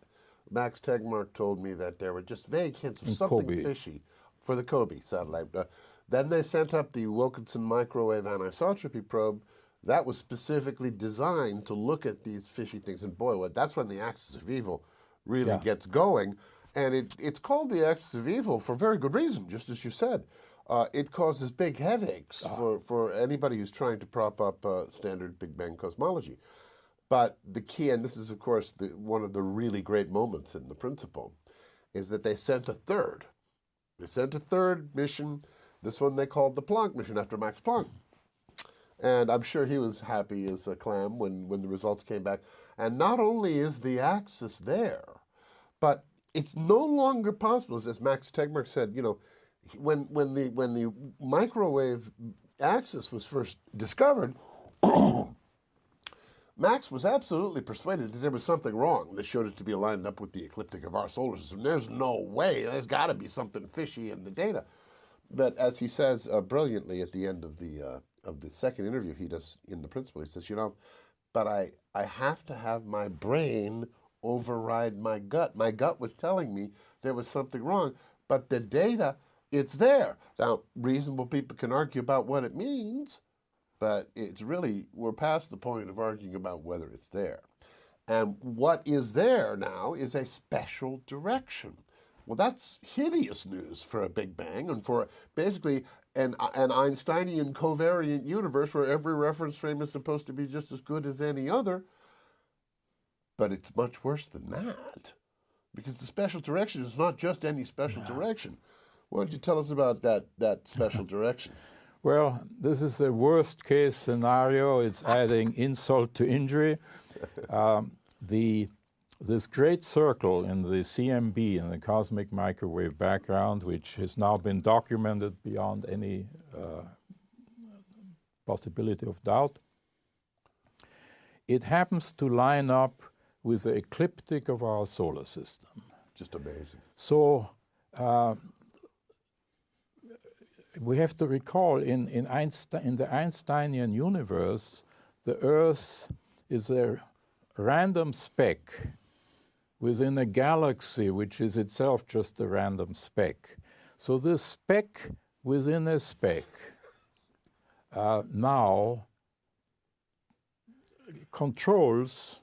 Speaker 1: Max Tegmark told me that there were just vague hints of something
Speaker 2: COBE.
Speaker 1: fishy for the COBE satellite. Uh, then they sent up the Wilkinson microwave anisotropy probe. That was specifically designed to look at these fishy things. And boy, what, that's when the axis of evil really
Speaker 2: Yeah.
Speaker 1: gets going. And it, it's called the axis of evil for very good reason, just as you said. Uh, it causes big headaches for, for anybody who's trying to prop up uh, standard Big Bang cosmology. But the key, and this is, of course, the, one of the really great moments in the principle, is that they sent a third. They sent a third mission. This one they called the Planck mission after Max Planck. And I'm sure he was happy as a clam when, when the results came back. And not only is the axis there, but it's no longer possible, as Max Tegmark said, you know, when, when, the, when the microwave axis was first discovered, Max was absolutely persuaded that there was something wrong. They showed it to be lined up with the ecliptic of our solar system. There's no way. There's got to be something fishy in the data. But as he says uh, brilliantly at the end of the uh, of the second interview he does in the Principle, he says, you know, but I I have to have my brain override my gut. My gut was telling me there was something wrong, but the data, it's there. Now, reasonable people can argue about what it means, but it's really, we're past the point of arguing about whether it's there. And what is there now is a special direction. Well, that's hideous news for a Big Bang and for basically an, an Einsteinian covariant universe where every reference frame is supposed to be just as good as any other. But it's much worse than that because the special direction is not just any special direction. Why don't you tell us about that, that special direction?
Speaker 2: Well, this is a worst case scenario. It's adding insult to injury. Um, the, this great circle in the CMB, in the cosmic microwave background, which has now been documented beyond any uh, possibility of doubt, it happens to line up with the ecliptic of our solar system.
Speaker 1: Just amazing.
Speaker 2: So uh, we have to recall in, in, Einstein, in the Einsteinian universe, the Earth is a random speck within a galaxy, which is itself just a random speck. So this speck within a speck uh, now controls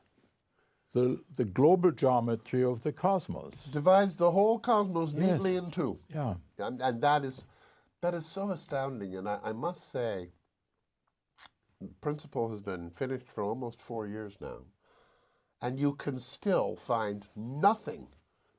Speaker 2: the, the global geometry of the cosmos.
Speaker 1: Divides the whole cosmos neatly
Speaker 2: Yes.
Speaker 1: in two.
Speaker 2: Yeah.
Speaker 1: And, and that is that is so astounding. And I, I must say, Principle has been finished for almost four years now. And you can still find nothing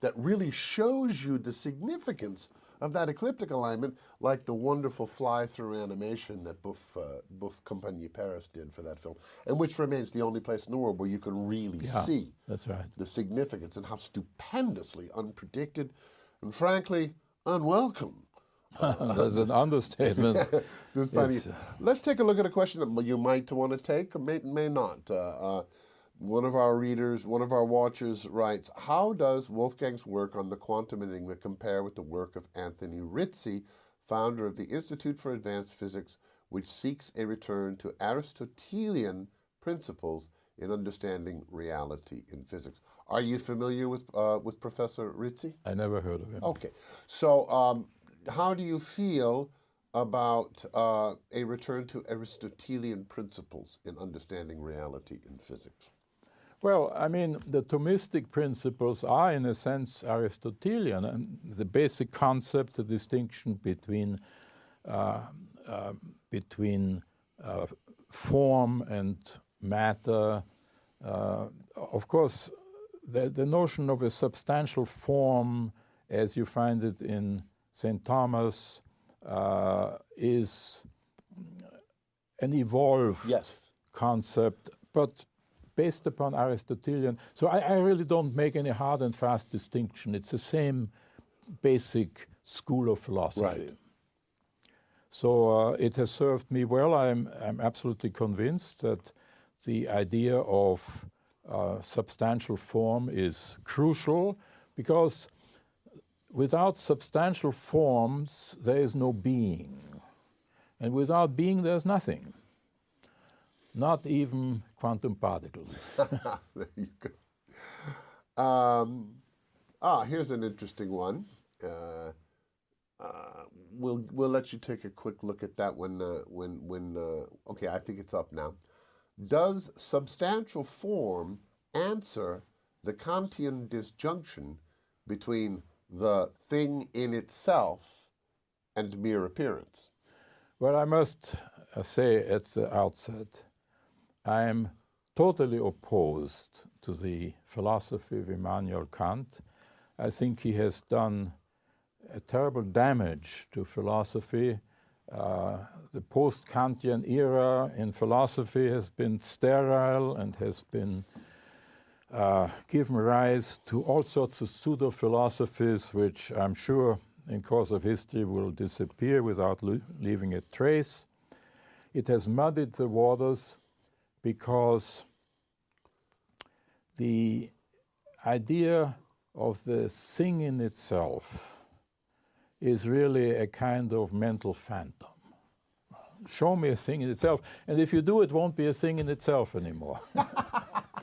Speaker 1: that really shows you the significance of that ecliptic alignment, like the wonderful fly-through animation that BUF, uh, BUF Compagnie Paris did for that film, and which remains the only place in the world where you can really
Speaker 2: Yeah.
Speaker 1: see
Speaker 2: That's right.
Speaker 1: the significance and how stupendously unpredicted and frankly unwelcome.
Speaker 2: That's an understatement.
Speaker 1: This funny.
Speaker 2: It's, uh,
Speaker 1: Let's take a look at a question that you might want to take or may, may not. Uh, uh, one of our readers, one of our watchers writes, How does Wolfgang's work on the quantum enigma compare with the work of Anthony Rizzi, founder of the Institute for Advanced Physics, which seeks a return to Aristotelian principles in understanding reality in physics? Are you familiar with, uh, with Professor Rizzi?
Speaker 2: I never heard of him.
Speaker 1: Okay. So, um, how do you feel about uh, a return to Aristotelian principles in understanding reality in physics?
Speaker 2: Well, I mean, the Thomistic principles are, in a sense, Aristotelian, and the basic concept, the distinction between uh, uh, between uh, form and matter. Uh, of course, the, the notion of a substantial form, as you find it in St. Thomas, uh, is an evolved
Speaker 1: Yes.
Speaker 2: concept, but based upon Aristotelian. So I, I really don't make any hard and fast distinction. It's the same basic school of philosophy.
Speaker 1: Right.
Speaker 2: So uh, it has served me well. I'm, I'm absolutely convinced that the idea of uh, substantial form is crucial because without substantial forms, there is no being. And without being, there's nothing. Not even quantum particles.
Speaker 1: there you go. Um, ah, here's an interesting one. Uh, uh, we'll we'll let you take a quick look at that when uh, when when uh, okay I think it's up now. Does substantial form answer the Kantian disjunction between the thing in itself and mere appearance?
Speaker 2: Well, I must uh, say at the outset, I am totally opposed to the philosophy of Immanuel Kant. I think he has done a terrible damage to philosophy. Uh, the post Kantian era in philosophy has been sterile and has been uh, given rise to all sorts of pseudo philosophies, which I'm sure in course of history will disappear without leaving a trace. It has muddied the waters because the idea of the thing in itself is really a kind of mental phantom. Show me a thing in itself, and if you do, it won't be a thing in itself anymore.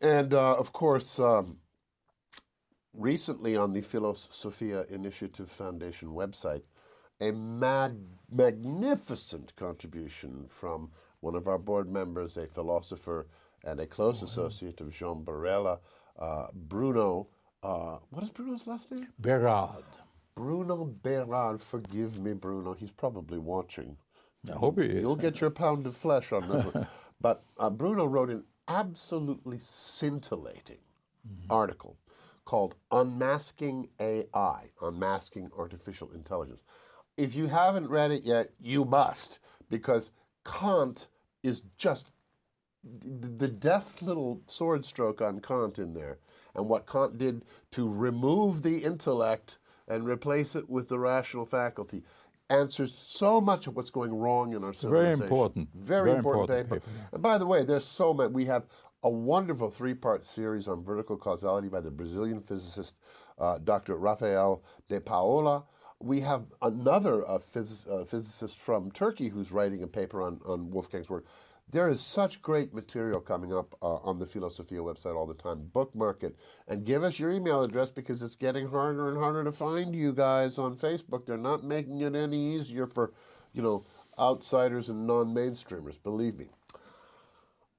Speaker 1: and uh, of course, um, recently on the Philos Sophia Initiative Foundation website, a mad, magnificent contribution from one of our board members, a philosopher and a close oh, associate of Jean Borella, uh, Bruno. Uh, what is Bruno's last name?
Speaker 2: Berard.
Speaker 1: Bruno Berard. Forgive me, Bruno. He's probably watching.
Speaker 2: I hope he is.
Speaker 1: You'll get your pound of flesh on this one. But uh, Bruno wrote an absolutely scintillating mm -hmm. article called Unmasking AI, Unmasking Artificial Intelligence. If you haven't read it yet, you must, because Kant is just the deft little sword stroke on Kant in there, and what Kant did to remove the intellect and replace it with the rational faculty answers so much of what's going wrong in our civilization.
Speaker 2: Very important.
Speaker 1: Very, Very important, important, paper. paper. And by the way, there's so many. We have a wonderful three-part series on vertical causality by the Brazilian physicist uh, Dr. Rafael de Paola. We have another uh, phys uh, physicist from Turkey who's writing a paper on, on Wolfgang's work. There is such great material coming up uh, on the Philosophia website all the time. Bookmark it and give us your email address because it's getting harder and harder to find you guys on Facebook. They're not making it any easier for, you know, outsiders and non-mainstreamers, believe me.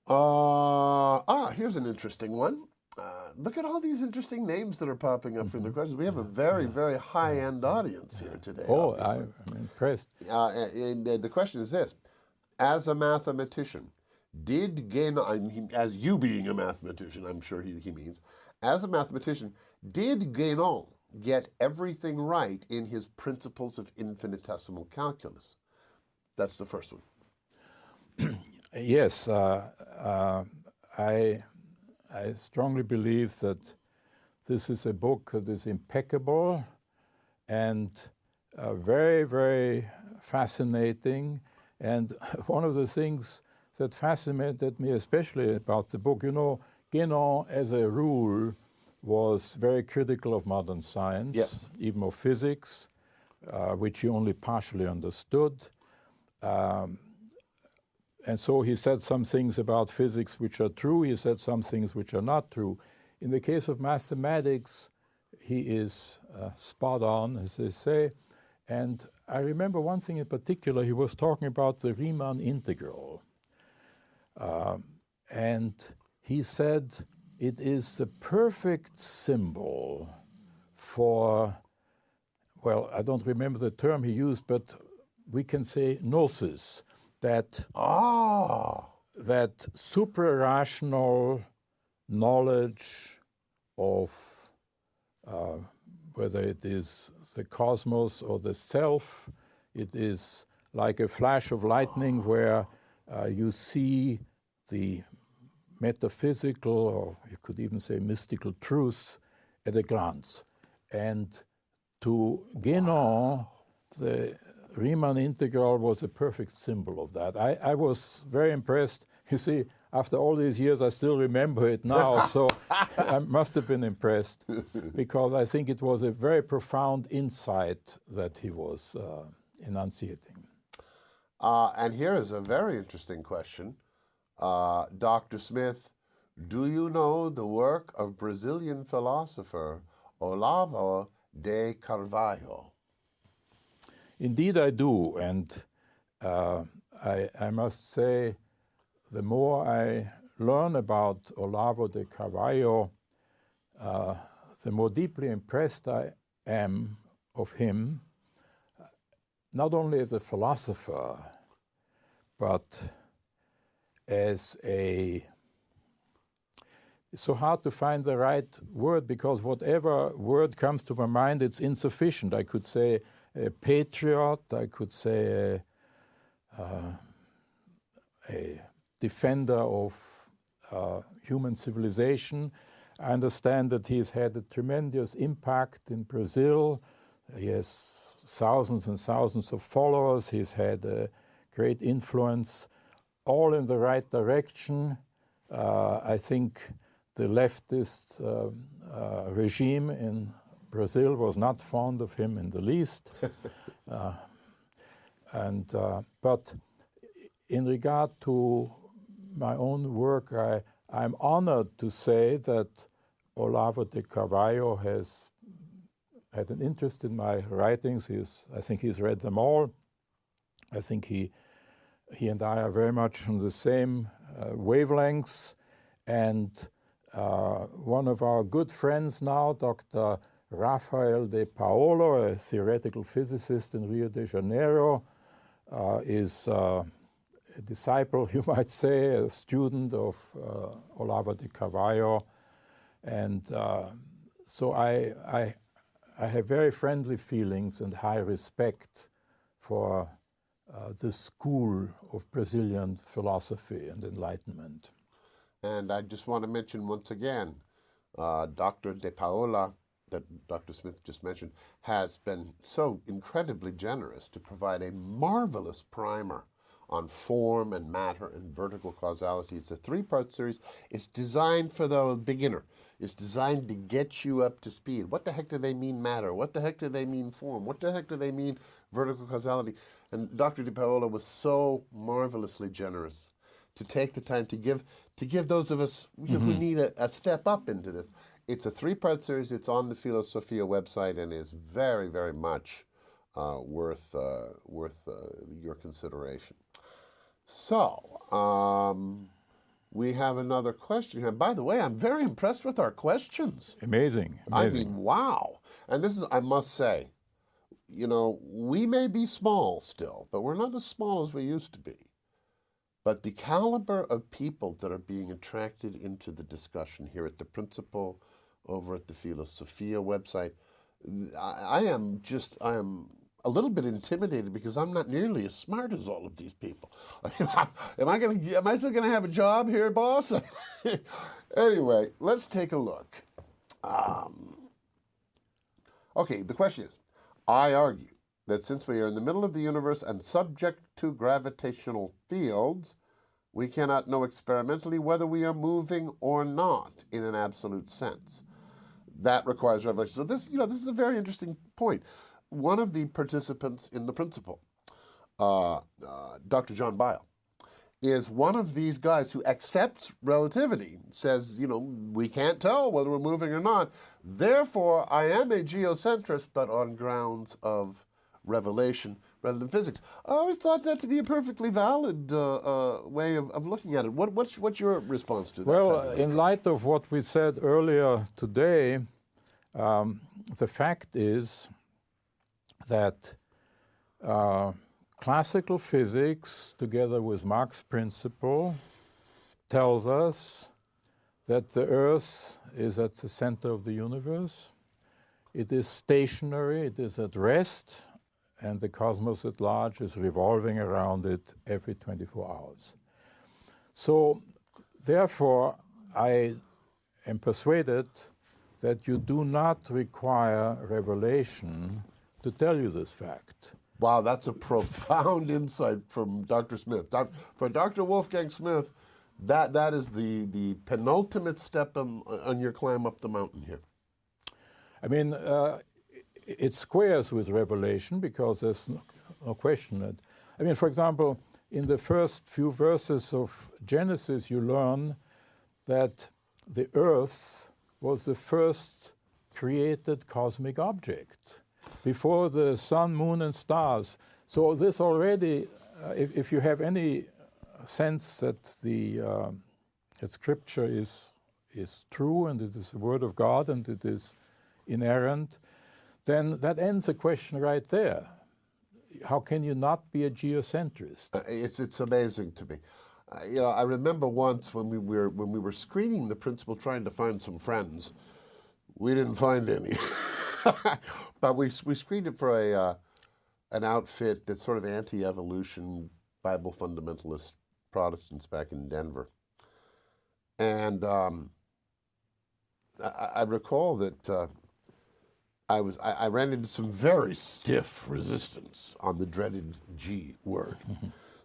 Speaker 1: Uh, ah, here's an interesting one. Uh, look at all these interesting names that are popping up mm -hmm. in the mm-hmm. questions. We have a very, very high-end audience here today.
Speaker 2: Oh, I, am impressed.
Speaker 1: Uh, and, and, the question is this. As a mathematician, did Guénon, as you being a mathematician, I'm sure he, he means, as a mathematician, did Guénon get everything right in his principles of infinitesimal calculus? That's the first one.
Speaker 2: Yes, uh, uh, I, I strongly believe that this is a book that is impeccable and uh, very, very fascinating. And one of the things that fascinated me especially about the book, you know, Guénon, as a rule, was very critical of modern science,
Speaker 1: yes.
Speaker 2: even of physics, uh, which he only partially understood. Um, and so he said some things about physics which are true, he said some things which are not true. In the case of mathematics, he is uh, spot on, as they say. And I remember one thing in particular, he was talking about the Riemann integral. Um, and he said it is the perfect symbol for, well, I don't remember the term he used, but we can say gnosis, that
Speaker 1: ah.
Speaker 2: that suprarational knowledge of uh, whether it is the cosmos or the self, it is like a flash of lightning where uh, you see the metaphysical, or you could even say mystical truth at a glance. And to Guénon, the Riemann integral was a perfect symbol of that. I, I was very impressed. You see, after all these years, I still remember it now, so I must have been impressed because I think it was a very profound insight that he was uh, enunciating.
Speaker 1: Uh, and here is a very interesting question. Uh, Dr. Smith, do you know the work of Brazilian philosopher Olavo de Carvalho?
Speaker 2: Indeed, I do. And uh, I, I, must say, the more I learn about Olavo de Carvalho, uh, the more deeply impressed I am of him, not only as a philosopher, but as a it's so hard to find the right word because whatever word comes to my mind, it's insufficient. I could say a patriot, I could say a, uh, a defender of uh, human civilization. I understand that he's had a tremendous impact in Brazil. He has thousands and thousands of followers. He's had a great influence, all in the right direction. Uh, I think the leftist uh, uh, regime in Brazil was not fond of him in the least. uh, and, uh, but in regard to my own work, I, I'm honored to say that Olavo de Carvalho has had an interest in my writings. He's, I think he's read them all. I think he, he and I are very much on the same uh, wavelengths. And uh, one of our good friends now, Dr. Rafael de Paola, a theoretical physicist in Rio de Janeiro, uh, is uh, a disciple, you might say, a student of uh, Olavo de Carvalho. And uh, so I, I, I, have very friendly feelings and high respect for uh, the school of Brazilian philosophy and enlightenment.
Speaker 1: And I just want to mention once again, uh, Dr. De Paola, that Dr. Smith just mentioned, has been so incredibly generous to provide a marvelous primer on form and matter and vertical causality. It's a three-part series. It's designed for the beginner. It's designed to get you up to speed. What the heck do they mean matter? What the heck do they mean form? What the heck do they mean vertical causality? And Dr. De Paola was so marvelously generous to take the time to give to give those of us mm -hmm. who mm-hmm. need a, a, step up into this. It's a three-part series. It's on the Philosophia website and is very, very much uh, worth uh, worth uh, your consideration. So. Um, we have another question here. By the way, I'm very impressed with our questions.
Speaker 2: Amazing. Amazing.
Speaker 1: I mean, wow. And this is, I must say, you know, we may be small still, but we're not as small as we used to be. But the caliber of people that are being attracted into the discussion here at the Principle, over at the Philosophia website, I, I am just, I am a little bit intimidated because I'm not nearly as smart as all of these people. am I going to, am I still going to have a job here, boss? anyway, let's take a look. Um, okay, the question is, I argue that since we are in the middle of the universe and subject to gravitational fields, we cannot know experimentally whether we are moving or not in an absolute sense. That requires revelation. So this, you know, this is a very interesting point. One of the participants in the principle, uh, uh, Dr. John Byl, is one of these guys who accepts relativity, says, you know, we can't tell whether we're moving or not. Therefore, I am a geocentrist, but on grounds of revelation rather than physics. I always thought that to be a perfectly valid uh, uh, way of, of looking at it. What, what's, what's your response to that?
Speaker 2: Well, in light of what we said earlier today, um, the fact is that uh, classical physics, together with Mach's principle, tells us that the Earth is at the center of the universe. It is stationary, it is at rest, and the cosmos at large is revolving around it every 24 hours. So, therefore, I am persuaded that you do not require revelation to tell you this fact.
Speaker 1: Wow, that's a profound insight from Dr. Smith. Doc, for Dr. Wolfgang Smith, that, that is the, the penultimate step on, on your climb up the mountain here.
Speaker 2: I mean, uh, it squares with Revelation because there's no, no question that. I mean, for example, in the first few verses of Genesis, you learn that the earth was the first created cosmic object before the sun, moon, and stars. So, this already, uh, if, if, you have any sense that the uh, that Scripture is is true and it is the Word of God and it is inerrant, then that ends the question right there. How can you not be a geocentrist?
Speaker 1: Uh, it's it's amazing to me. Uh, you know, I remember once when we were when we were screening the principle, trying to find some friends. We didn't find any, but we we screened it for a uh, an outfit that's sort of anti-evolution Bible fundamentalist Protestants back in Denver, and um, I, I, recall that uh, I was I, I, ran into some very stiff resistance on the dreaded G word.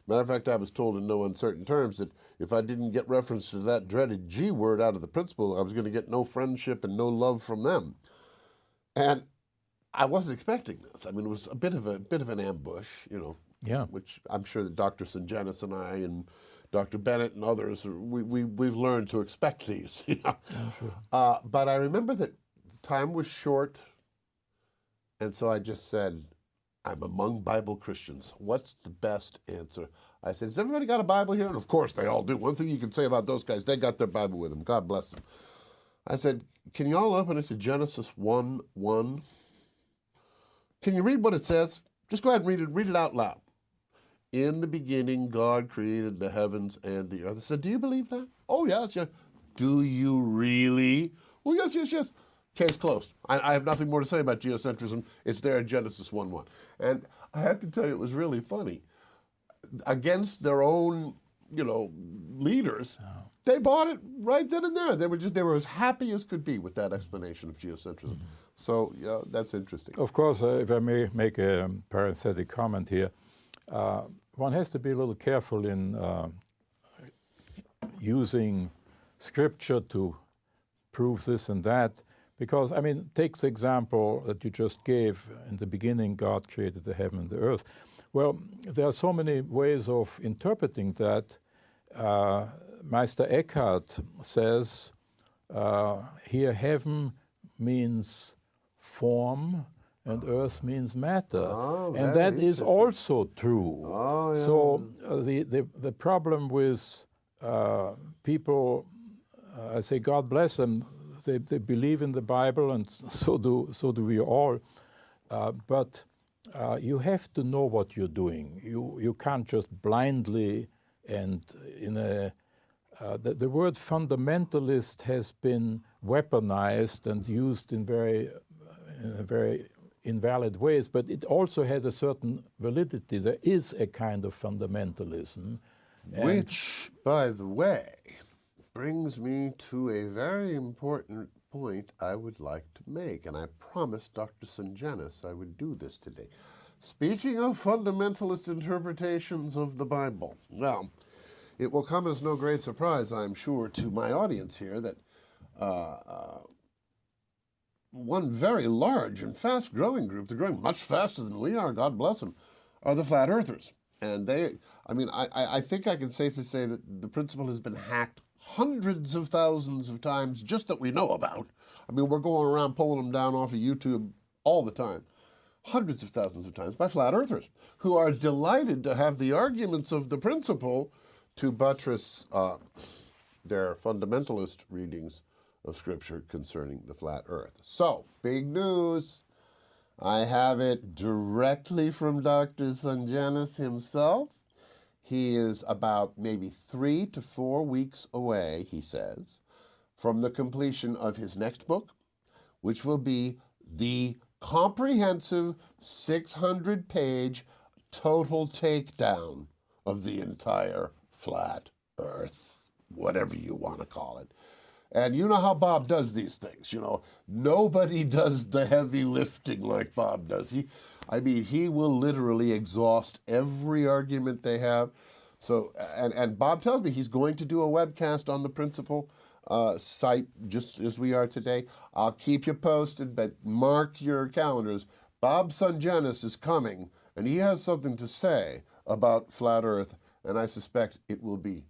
Speaker 1: Matter of fact, I was told in no uncertain terms that if I didn't get reference to that dreaded G word out of the principle, I was going to get no friendship and no love from them. And I wasn't expecting this. I mean, it was a bit of a bit of an ambush, you know.
Speaker 2: Yeah.
Speaker 1: Which I'm sure that Dr. Sungenis and I and Dr. Bennett and others, we, we, we've learned to expect these. You know? sure. uh, but I remember that time was short and so I just said, I'm among Bible Christians. What's the best answer? I said, Has everybody got a Bible here? And of course they all do. One thing you can say about those guys, they got their Bible with them. God bless them. I said, Can you all open it to Genesis 1 1? Can you read what it says? Just go ahead and read it. Read it out loud. In the beginning, God created the heavens and the earth. Said, Do you believe that? Oh, yes, yes. Do you really? Oh, yes, yes, yes. Case closed. I, I, have nothing more to say about geocentrism. It's there in Genesis 1 1. And I have to tell you, it was really funny. Against their own, you know, leaders, oh. They bought it right then and there. They were just they were as happy as could be with that explanation of geocentrism. So yeah, that's interesting.
Speaker 2: Of course, uh, if I may make a parenthetic comment here, uh, one has to be a little careful in uh, using scripture to prove this and that because, I mean, take the example that you just gave. In the beginning, God created the heaven and the earth. Well, there are so many ways of interpreting that. Meister Eckhart says uh, here heaven means form and earth means matter.
Speaker 1: Oh,
Speaker 2: and that is also true.
Speaker 1: Oh, yeah.
Speaker 2: So uh, the, the, the problem with uh, people, uh, I say, God bless them, they, they believe in the Bible, and so do, so do we all. Uh, but uh, you have to know what you're doing. You, you can't just blindly and in a uh, the, the, word fundamentalist has been weaponized and used in very, in very invalid ways, but it also has a certain validity. There is a kind of fundamentalism.
Speaker 1: Which, by the way, brings me to a very important point I would like to make, and I promised Dr. Sungenis I would do this today. Speaking of fundamentalist interpretations of the Bible, well, it will come as no great surprise, I'm sure, to my audience here that uh, uh, one very large and fast growing group, they're growing much faster than we are, God bless them, are the flat earthers. And they, I mean, I, I think I can safely say that the principle has been hacked hundreds of thousands of times just that we know about. I mean, we're going around pulling them down off of YouTube all the time. Hundreds of thousands of times by flat earthers who are delighted to have the arguments of the principle to buttress uh, their fundamentalist readings of Scripture concerning the flat earth. So, big news. I have it directly from Dr. Sungenis himself. He is about maybe three to four weeks away, he says, from the completion of his next book, which will be the comprehensive 600 page total takedown of the entire flat earth, whatever you want to call it. And you know how Bob does these things, you know. Nobody does the heavy lifting like Bob does. He, I mean, he will literally exhaust every argument they have. So, and, and Bob tells me he's going to do a webcast on the principle uh, site just as we are today. I'll keep you posted, but mark your calendars. Bob Sungenis is coming, and he has something to say about flat Earth, and I suspect it will be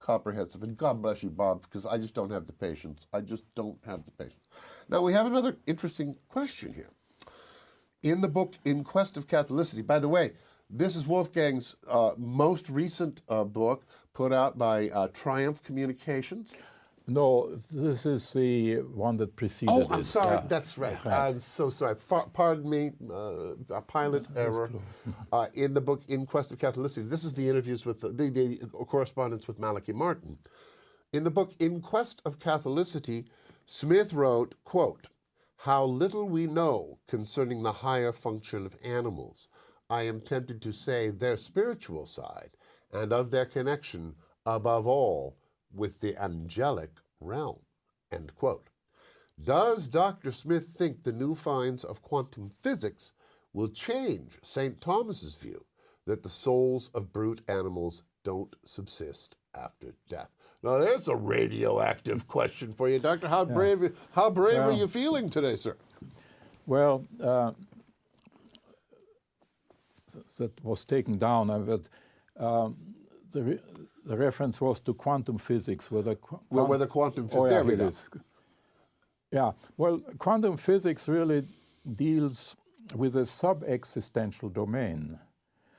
Speaker 1: comprehensive. And God bless you, Bob, because I just don't have the patience. I just don't have the patience. Now, we have another interesting question here. In the book In Quest of Catholicity, by the way, this is Wolfgang's uh, most recent uh, book put out by uh, Triumph Communications.
Speaker 2: No, this is the one that preceded
Speaker 1: Oh, I'm
Speaker 2: it.
Speaker 1: sorry.
Speaker 2: Yeah.
Speaker 1: That's right.
Speaker 2: Right.
Speaker 1: I'm so sorry. Pardon me. Uh, a pilot error. Uh, in the book In Quest of Catholicity, this is the interviews with the, the, the correspondence with Malachi Martin. In the book In Quest of Catholicity, Smith wrote, quote, How little we know concerning the higher function of animals. I am tempted to say their spiritual side and of their connection, above all, with the angelic realm. End quote. Does Dr. Smith think the new finds of quantum physics will change St. Thomas's view that the souls of brute animals don't subsist after death? Now, there's a radioactive question for you, Doctor. How brave, how brave are you feeling today, sir?
Speaker 2: Well, uh, that was taken down, uh, but um, the, the reference was to quantum physics, whether qu-
Speaker 1: Well, whether quantum physics.
Speaker 2: Oh, yeah,
Speaker 1: there
Speaker 2: it is. Yeah, well, quantum physics really deals with a sub-existential domain.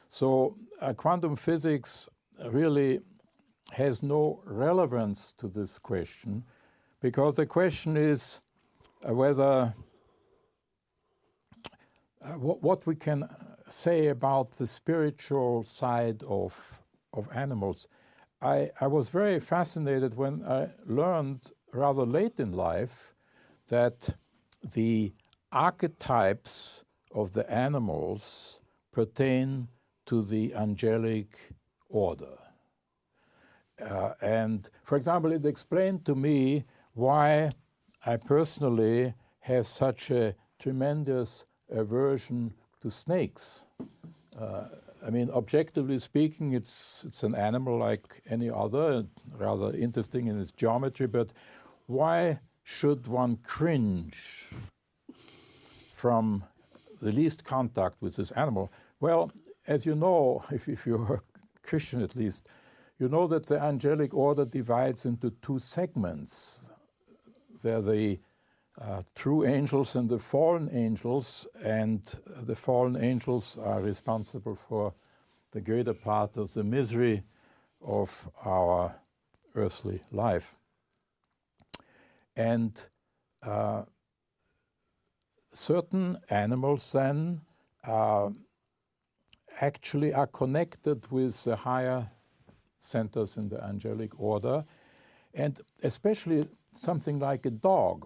Speaker 2: So uh, quantum physics really has no relevance to this question because the question is uh, whether uh, what, what we can say about the spiritual side of, of animals. I, I was very fascinated when I learned rather late in life that the archetypes of the animals pertain to the angelic order. Uh, and for example, it explained to me why I personally have such a tremendous aversion to snakes. Uh, I mean, objectively speaking, it's it's an animal like any other, rather interesting in its geometry. But why should one cringe from the least contact with this animal? Well, as you know, if, if you're a Christian at least, you know that the angelic order divides into two segments. They're the true angels and the fallen angels, and the fallen angels are responsible for the greater part of the misery of our earthly life. And uh, certain animals then uh, actually are connected with the higher centers in the angelic order, and especially something like a dog.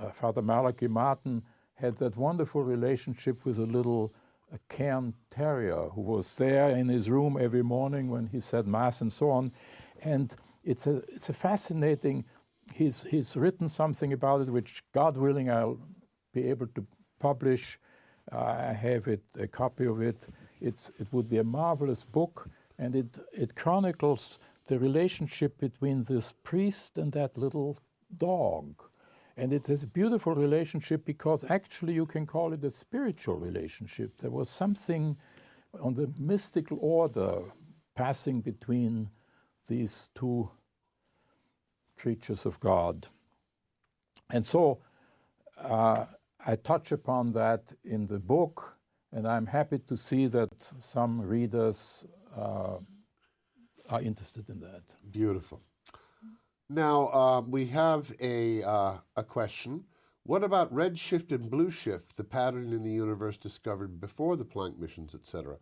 Speaker 2: Uh, Father Malachi Martin had that wonderful relationship with a little uh, Cairn Terrier who was there in his room every morning when he said Mass and so on. And it's a, it's a fascinating, he's, he's written something about it, which, God willing, I'll be able to publish. Uh, I have it, a copy of it. It's, it would be a marvelous book, and it, it chronicles the relationship between this priest and that little dog. And it is a beautiful relationship because actually you can call it a spiritual relationship. There was something on the mystical order passing between these two creatures of God. And so uh, I touch upon that in the book, and I'm happy to see that some readers uh, are interested in that.
Speaker 1: Beautiful. Now uh, we have a uh, a question. What about redshift and blue shift, the pattern in the universe discovered before the Planck missions, etc.,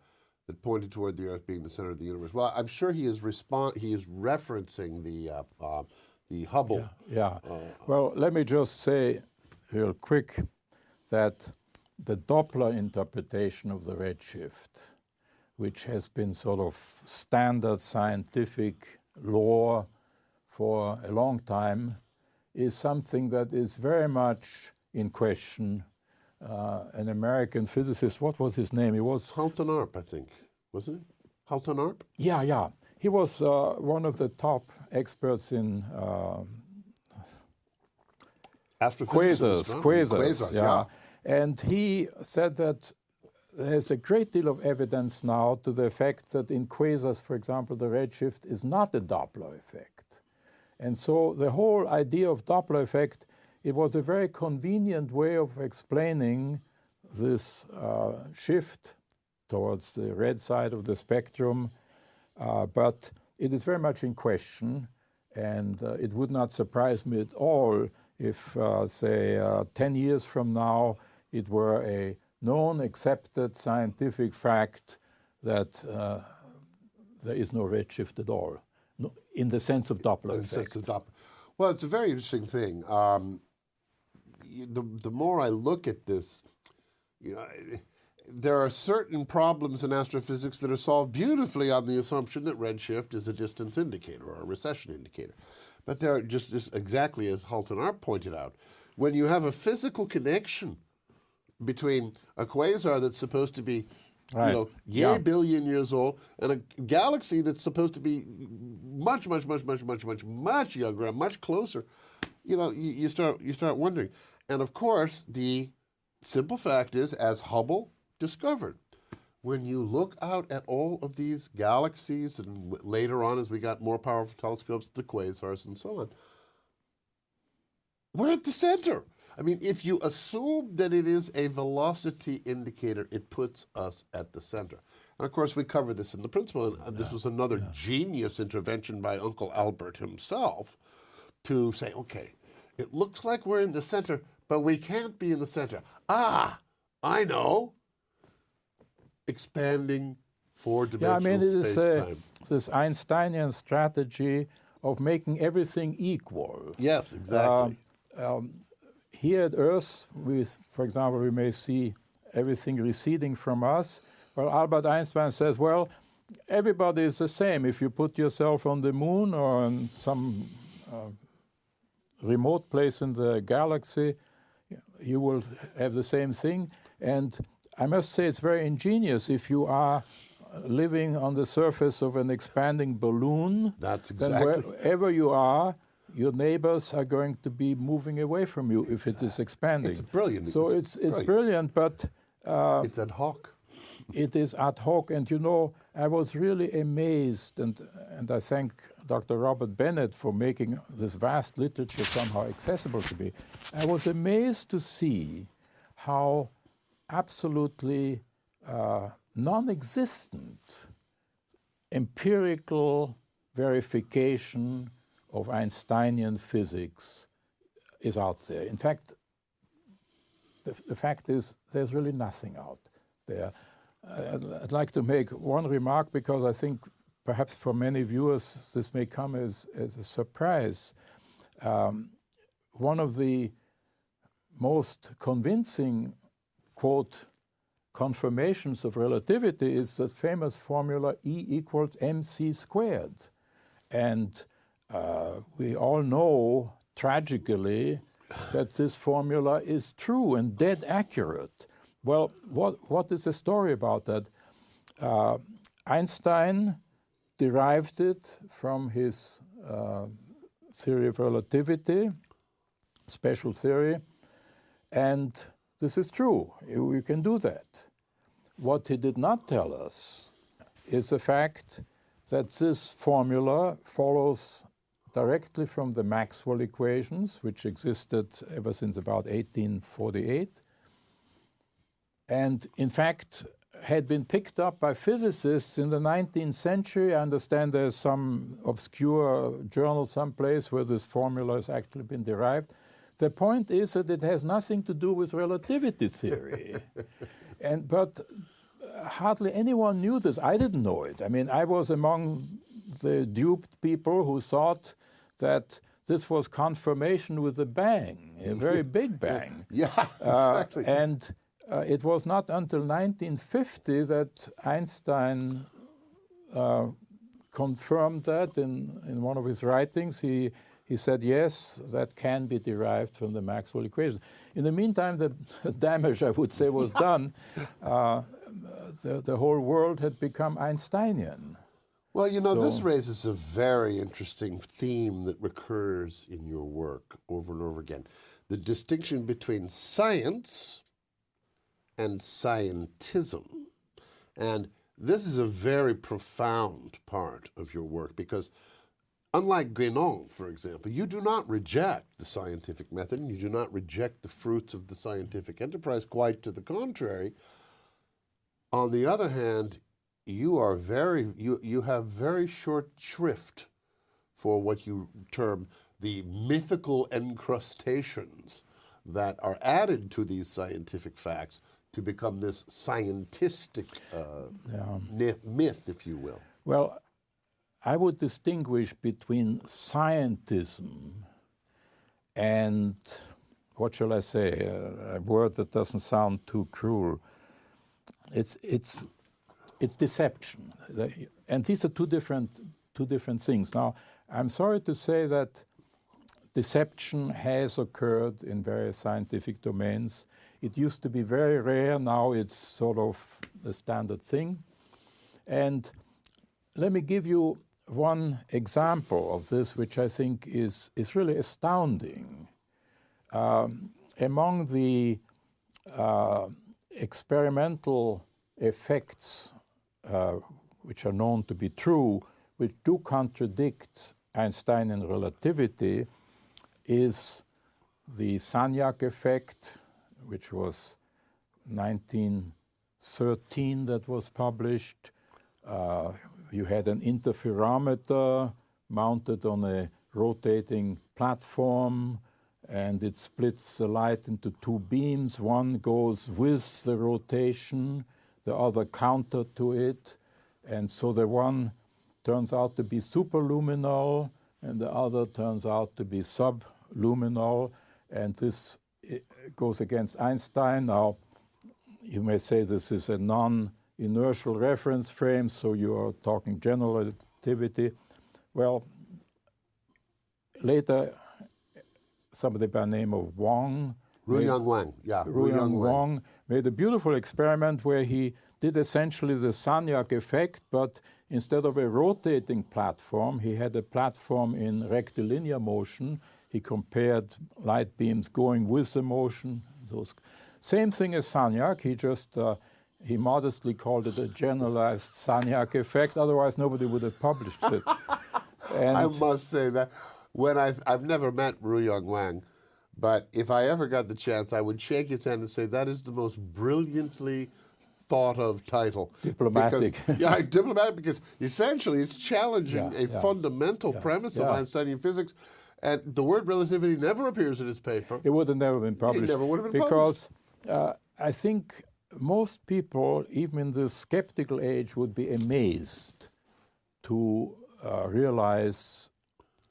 Speaker 1: that pointed toward the Earth being the center of the universe? Well, I'm sure he is respon- he is referencing the uh, uh, the Hubble.
Speaker 2: Yeah. well, let me just say real quick that the Doppler interpretation of the redshift, which has been sort of standard scientific law for a long time, is something that is very much in question. Uh, an American physicist, what was his name? He was
Speaker 1: Halton Arp, I think, wasn't it? Halton Arp?
Speaker 2: Yeah, yeah. He was uh, one of the top experts in uh,
Speaker 1: quasars,
Speaker 2: quasars, quasars, yeah. yeah. And he said that there's a great deal of evidence now to the effect that in quasars, for example, the redshift is not a Doppler effect. And so the whole idea of Doppler effect, it was a very convenient way of explaining this uh, shift towards the red side of the spectrum, uh, but it is very much in question, and uh, it would not surprise me at all if, uh, say, uh, 10 years from now, it were a known, accepted scientific fact that uh, there is no redshift at all, in the sense of Doppler effect. Sense of Doppler.
Speaker 1: Well, it's a very interesting thing. Um, the, the more I look at this, you know, there are certain problems in astrophysics that are solved beautifully on the assumption that redshift is a distance indicator or a recession indicator. But there are just, just exactly as Halton Arp pointed out, when you have a physical connection between a quasar that's supposed to be right. you know, yeah. billion years old, and a galaxy that's supposed to be much, much, much, much, much, much, much younger and much closer, you know, you, you start you start wondering. And of course, the simple fact is, as Hubble discovered, when you look out at all of these galaxies, and later on, as we got more powerful telescopes, the quasars and so on, we're at the center. I mean, if you assume that it is a velocity indicator, it puts us at the center. And of course, we covered this in the principle, and this was another yeah. genius intervention by Uncle Albert himself to say, okay, it looks like we're in the center, but we can't be in the center. Ah, I know. Expanding four-dimensional yeah, I mean, it is uh,
Speaker 2: this Einsteinian strategy of making everything equal.
Speaker 1: Yes, exactly.
Speaker 2: Uh, um, here at Earth, we, for example, we may see everything receding from us. Well, Albert Einstein says, well, everybody is the same. If you put yourself on the moon or on some uh, remote place in the galaxy, you will have the same thing. And I must say it's very ingenious if you are living on the surface of an expanding balloon.
Speaker 1: That's exactly.
Speaker 2: Then wherever you are, your neighbors are going to be moving away from you if it is expanding.
Speaker 1: It's brilliant.
Speaker 2: So it's it's brilliant, but
Speaker 1: uh, it's ad hoc.
Speaker 2: It is ad hoc, and you know, I was really amazed, and and I thank Dr. Robert Bennett for making this vast literature somehow accessible to me. I was amazed to see how absolutely uh, non-existent empirical verification of Einsteinian physics is out there. In fact, the, the fact is there's really nothing out there. I'd, I'd, like to make one remark because I think perhaps for many viewers this may come as, as a surprise. Um, one of the most convincing, quote, confirmations of relativity is the famous formula E equals mc squared. And uh, we all know tragically that this formula is true and dead accurate. Well, what, what is the story about that? Uh, Einstein derived it from his uh, theory of relativity, special theory, and this is true. You, can do that. What he did not tell us is the fact that this formula follows directly from the Maxwell equations, which existed ever since about 1848, and in fact had been picked up by physicists in the 19th century. I understand there's some obscure journal someplace where this formula has actually been derived. The point is that it has nothing to do with relativity theory. and, but hardly anyone knew this. I didn't know it. I mean, I was among the duped people who thought that this was confirmation with a bang, a very big bang.
Speaker 1: yeah, exactly.
Speaker 2: Uh, and uh, it was not until 1950 that Einstein uh, confirmed that in, in one of his writings. He he said, yes, that can be derived from the Maxwell equation. In the meantime, the damage, I would say, was done. Uh, the, the whole world had become Einsteinian.
Speaker 1: Well, you know, so, this raises a very interesting theme that recurs in your work over and over again the distinction between science and scientism. And this is a very profound part of your work because Unlike Guénon, for example, you do not reject the scientific method and you do not reject the fruits of the scientific enterprise, quite to the contrary. On the other hand, you are very you, you have very short shrift for what you term the mythical encrustations that are added to these scientific facts to become this scientistic uh, yeah. myth, if you will.
Speaker 2: Well, I would distinguish between scientism and, what shall I say, a, a word that doesn't sound too cruel. It's, it's, it's deception. And these are two different, two different things. Now, I'm sorry to say that deception has occurred in various scientific domains. It used to be very rare, now it's sort of a standard thing. And let me give you one example of this, which I think is, is really astounding. Um, among the uh, experimental effects, uh, which are known to be true, which do contradict Einsteinian relativity, is the Sagnac effect, which was 1913 that was published. Uh, you had an interferometer mounted on a rotating platform and it splits the light into two beams. One goes with the rotation, the other counter to it. And so the one turns out to be superluminal and the other turns out to be subluminal. And this eh, goes against Einstein. Now, you may say this is a non inertial reference frame, so you are talking general relativity. Well, later, somebody by the name of Wang,
Speaker 1: Ruyong Wang, yeah,
Speaker 2: Ruyong Wang made a beautiful experiment where he did essentially the Sagnac effect, but instead of a rotating platform, he had a platform in rectilinear motion. He compared light beams going with the motion. Those same thing as Sagnac. He just uh, he modestly called it a generalized Sagnac effect, otherwise nobody would have published it.
Speaker 1: I must say that when I I've never met Ruyong Wang, but if I ever got the chance, I would shake his hand and say that is the most brilliantly thought of title.
Speaker 2: Diplomatic.
Speaker 1: Because, yeah, diplomatic because essentially it's challenging yeah, a yeah, fundamental yeah, premise of Einsteinian physics. And the word relativity never appears in his paper.
Speaker 2: It would have never been published.
Speaker 1: It never would have been
Speaker 2: because, published. Because uh, I think most people, even in the skeptical age, would be amazed to uh, realize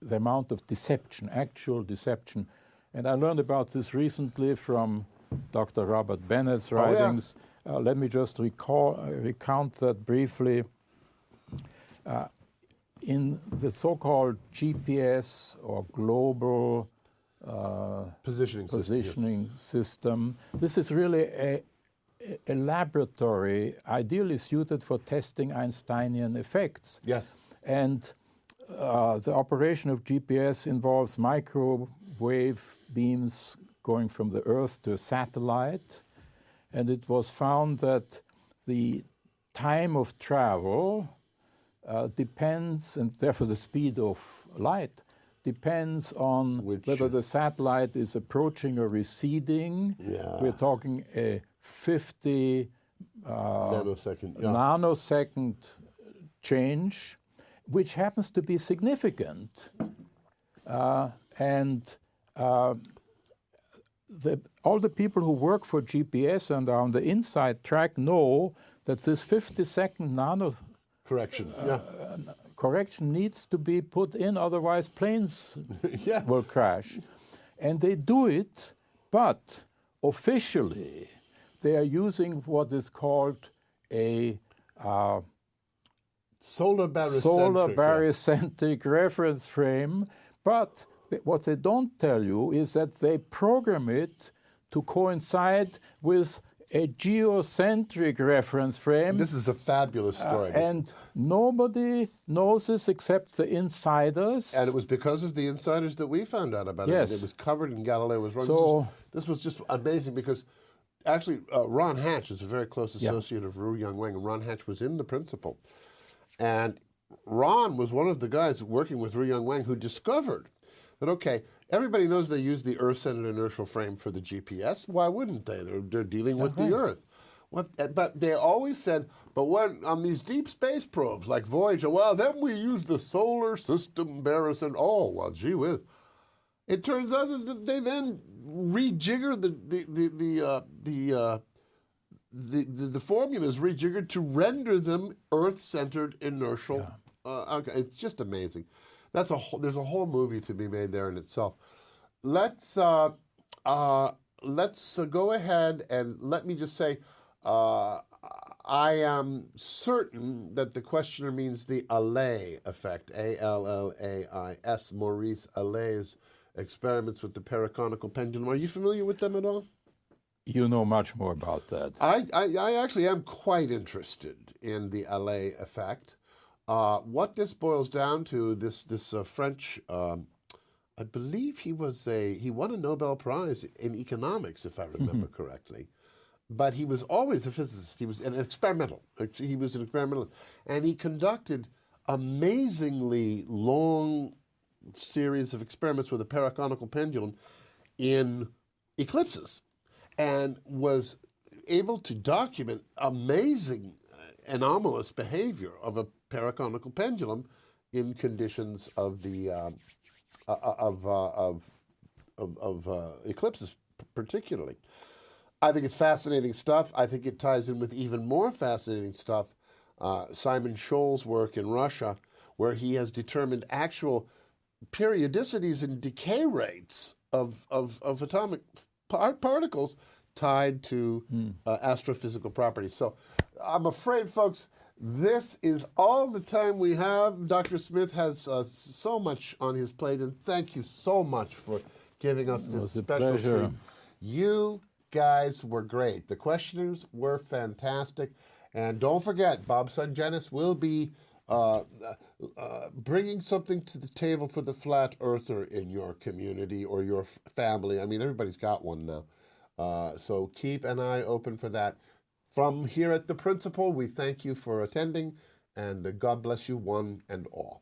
Speaker 2: the amount of deception, actual deception. And I learned about this recently from Dr. Robert Bennett's writings. Oh, yeah. uh, let me just recall, uh, recount that briefly. Uh, in the so called GPS or global
Speaker 1: uh, positioning,
Speaker 2: positioning system, system, this is really a, a laboratory ideally suited for testing Einsteinian effects.
Speaker 1: Yes.
Speaker 2: And uh, the operation of GPS involves microwave beams going from the Earth to a satellite. And it was found that the time of travel uh, depends, and therefore the speed of light, depends on Which, whether the satellite is approaching or receding.
Speaker 1: Yeah.
Speaker 2: We're talking a 50
Speaker 1: uh, nanosecond, yeah.
Speaker 2: nanosecond change, which happens to be significant. Uh, and uh, the, all the people who work for GPS and are on the inside track know that this 50 second nano
Speaker 1: correction
Speaker 2: uh, yeah. correction needs to be put in, otherwise planes yeah. will crash. And they do it, but officially they are using what is called a uh,
Speaker 1: solar barycentric,
Speaker 2: solar barycentric yeah. reference frame, but what they don't tell you is that they program it to coincide with a geocentric reference frame.
Speaker 1: This is a fabulous story.
Speaker 2: and nobody knows this except the insiders.
Speaker 1: And it was because of the insiders that we found out about
Speaker 2: Yes.
Speaker 1: it. It was covered in Galileo was wrong.
Speaker 2: So-
Speaker 1: this, is- this was just amazing because actually uh, Ron Hatch is a very close associate of Ruyong Wang, and Ron Hatch was in the principle. And Ron was one of the guys working with Ruyong Wang who discovered that, okay, everybody knows they use the Earth centered inertial frame for the GPS. Why wouldn't they? They're, they're dealing with the Earth. What, uh, but they always said, but when on these deep space probes like Voyager, well, then we use the solar system barycenter. Oh, well, gee whiz. It turns out that they then rejigger the the the the uh, the, uh, the, the the formulas rejiggered to render them Earth-centered inertial. Uh, okay, it's just amazing. That's a whole, there's a whole movie to be made there in itself. Let's uh, uh, let's uh, go ahead and let me just say. Uh, I am certain that the questioner means the Allais effect, A L L A I S, Maurice Allais' experiments with the paraconical pendulum. Are you familiar with them at all?
Speaker 2: you know much more about that.
Speaker 1: I, I, I actually am quite interested in the Allais effect. Uh, what this boils down to, this this uh, French, um, I believe he was a he won a Nobel Prize in economics, if I remember correctly. But he was always a physicist. He was an experimental. He was an experimentalist, and he conducted amazingly long series of experiments with a paraconical pendulum in eclipses and was able to document amazing uh, anomalous behavior of a paraconical pendulum in conditions of the uh, uh, of, uh, of of, of uh, eclipses particularly. I think it's fascinating stuff. I think it ties in with even more fascinating stuff. Uh, Simon Shnoll's work in Russia, where he has determined actual periodicities and decay rates of, of, of atomic par- particles tied to uh, astrophysical properties. So I'm afraid, folks, this is all the time we have. Dr. Smith has uh, so much on his plate, and thank you so much for giving us this special treat. You guys were great. The questioners were fantastic. And don't forget, Bob Sungenis will be uh, uh, bringing something to the table for the flat earther in your community or your family. I mean, everybody's got one now. Uh, so keep an eye open for that. From here at the Principle, we thank you for attending, and God bless you, one and all.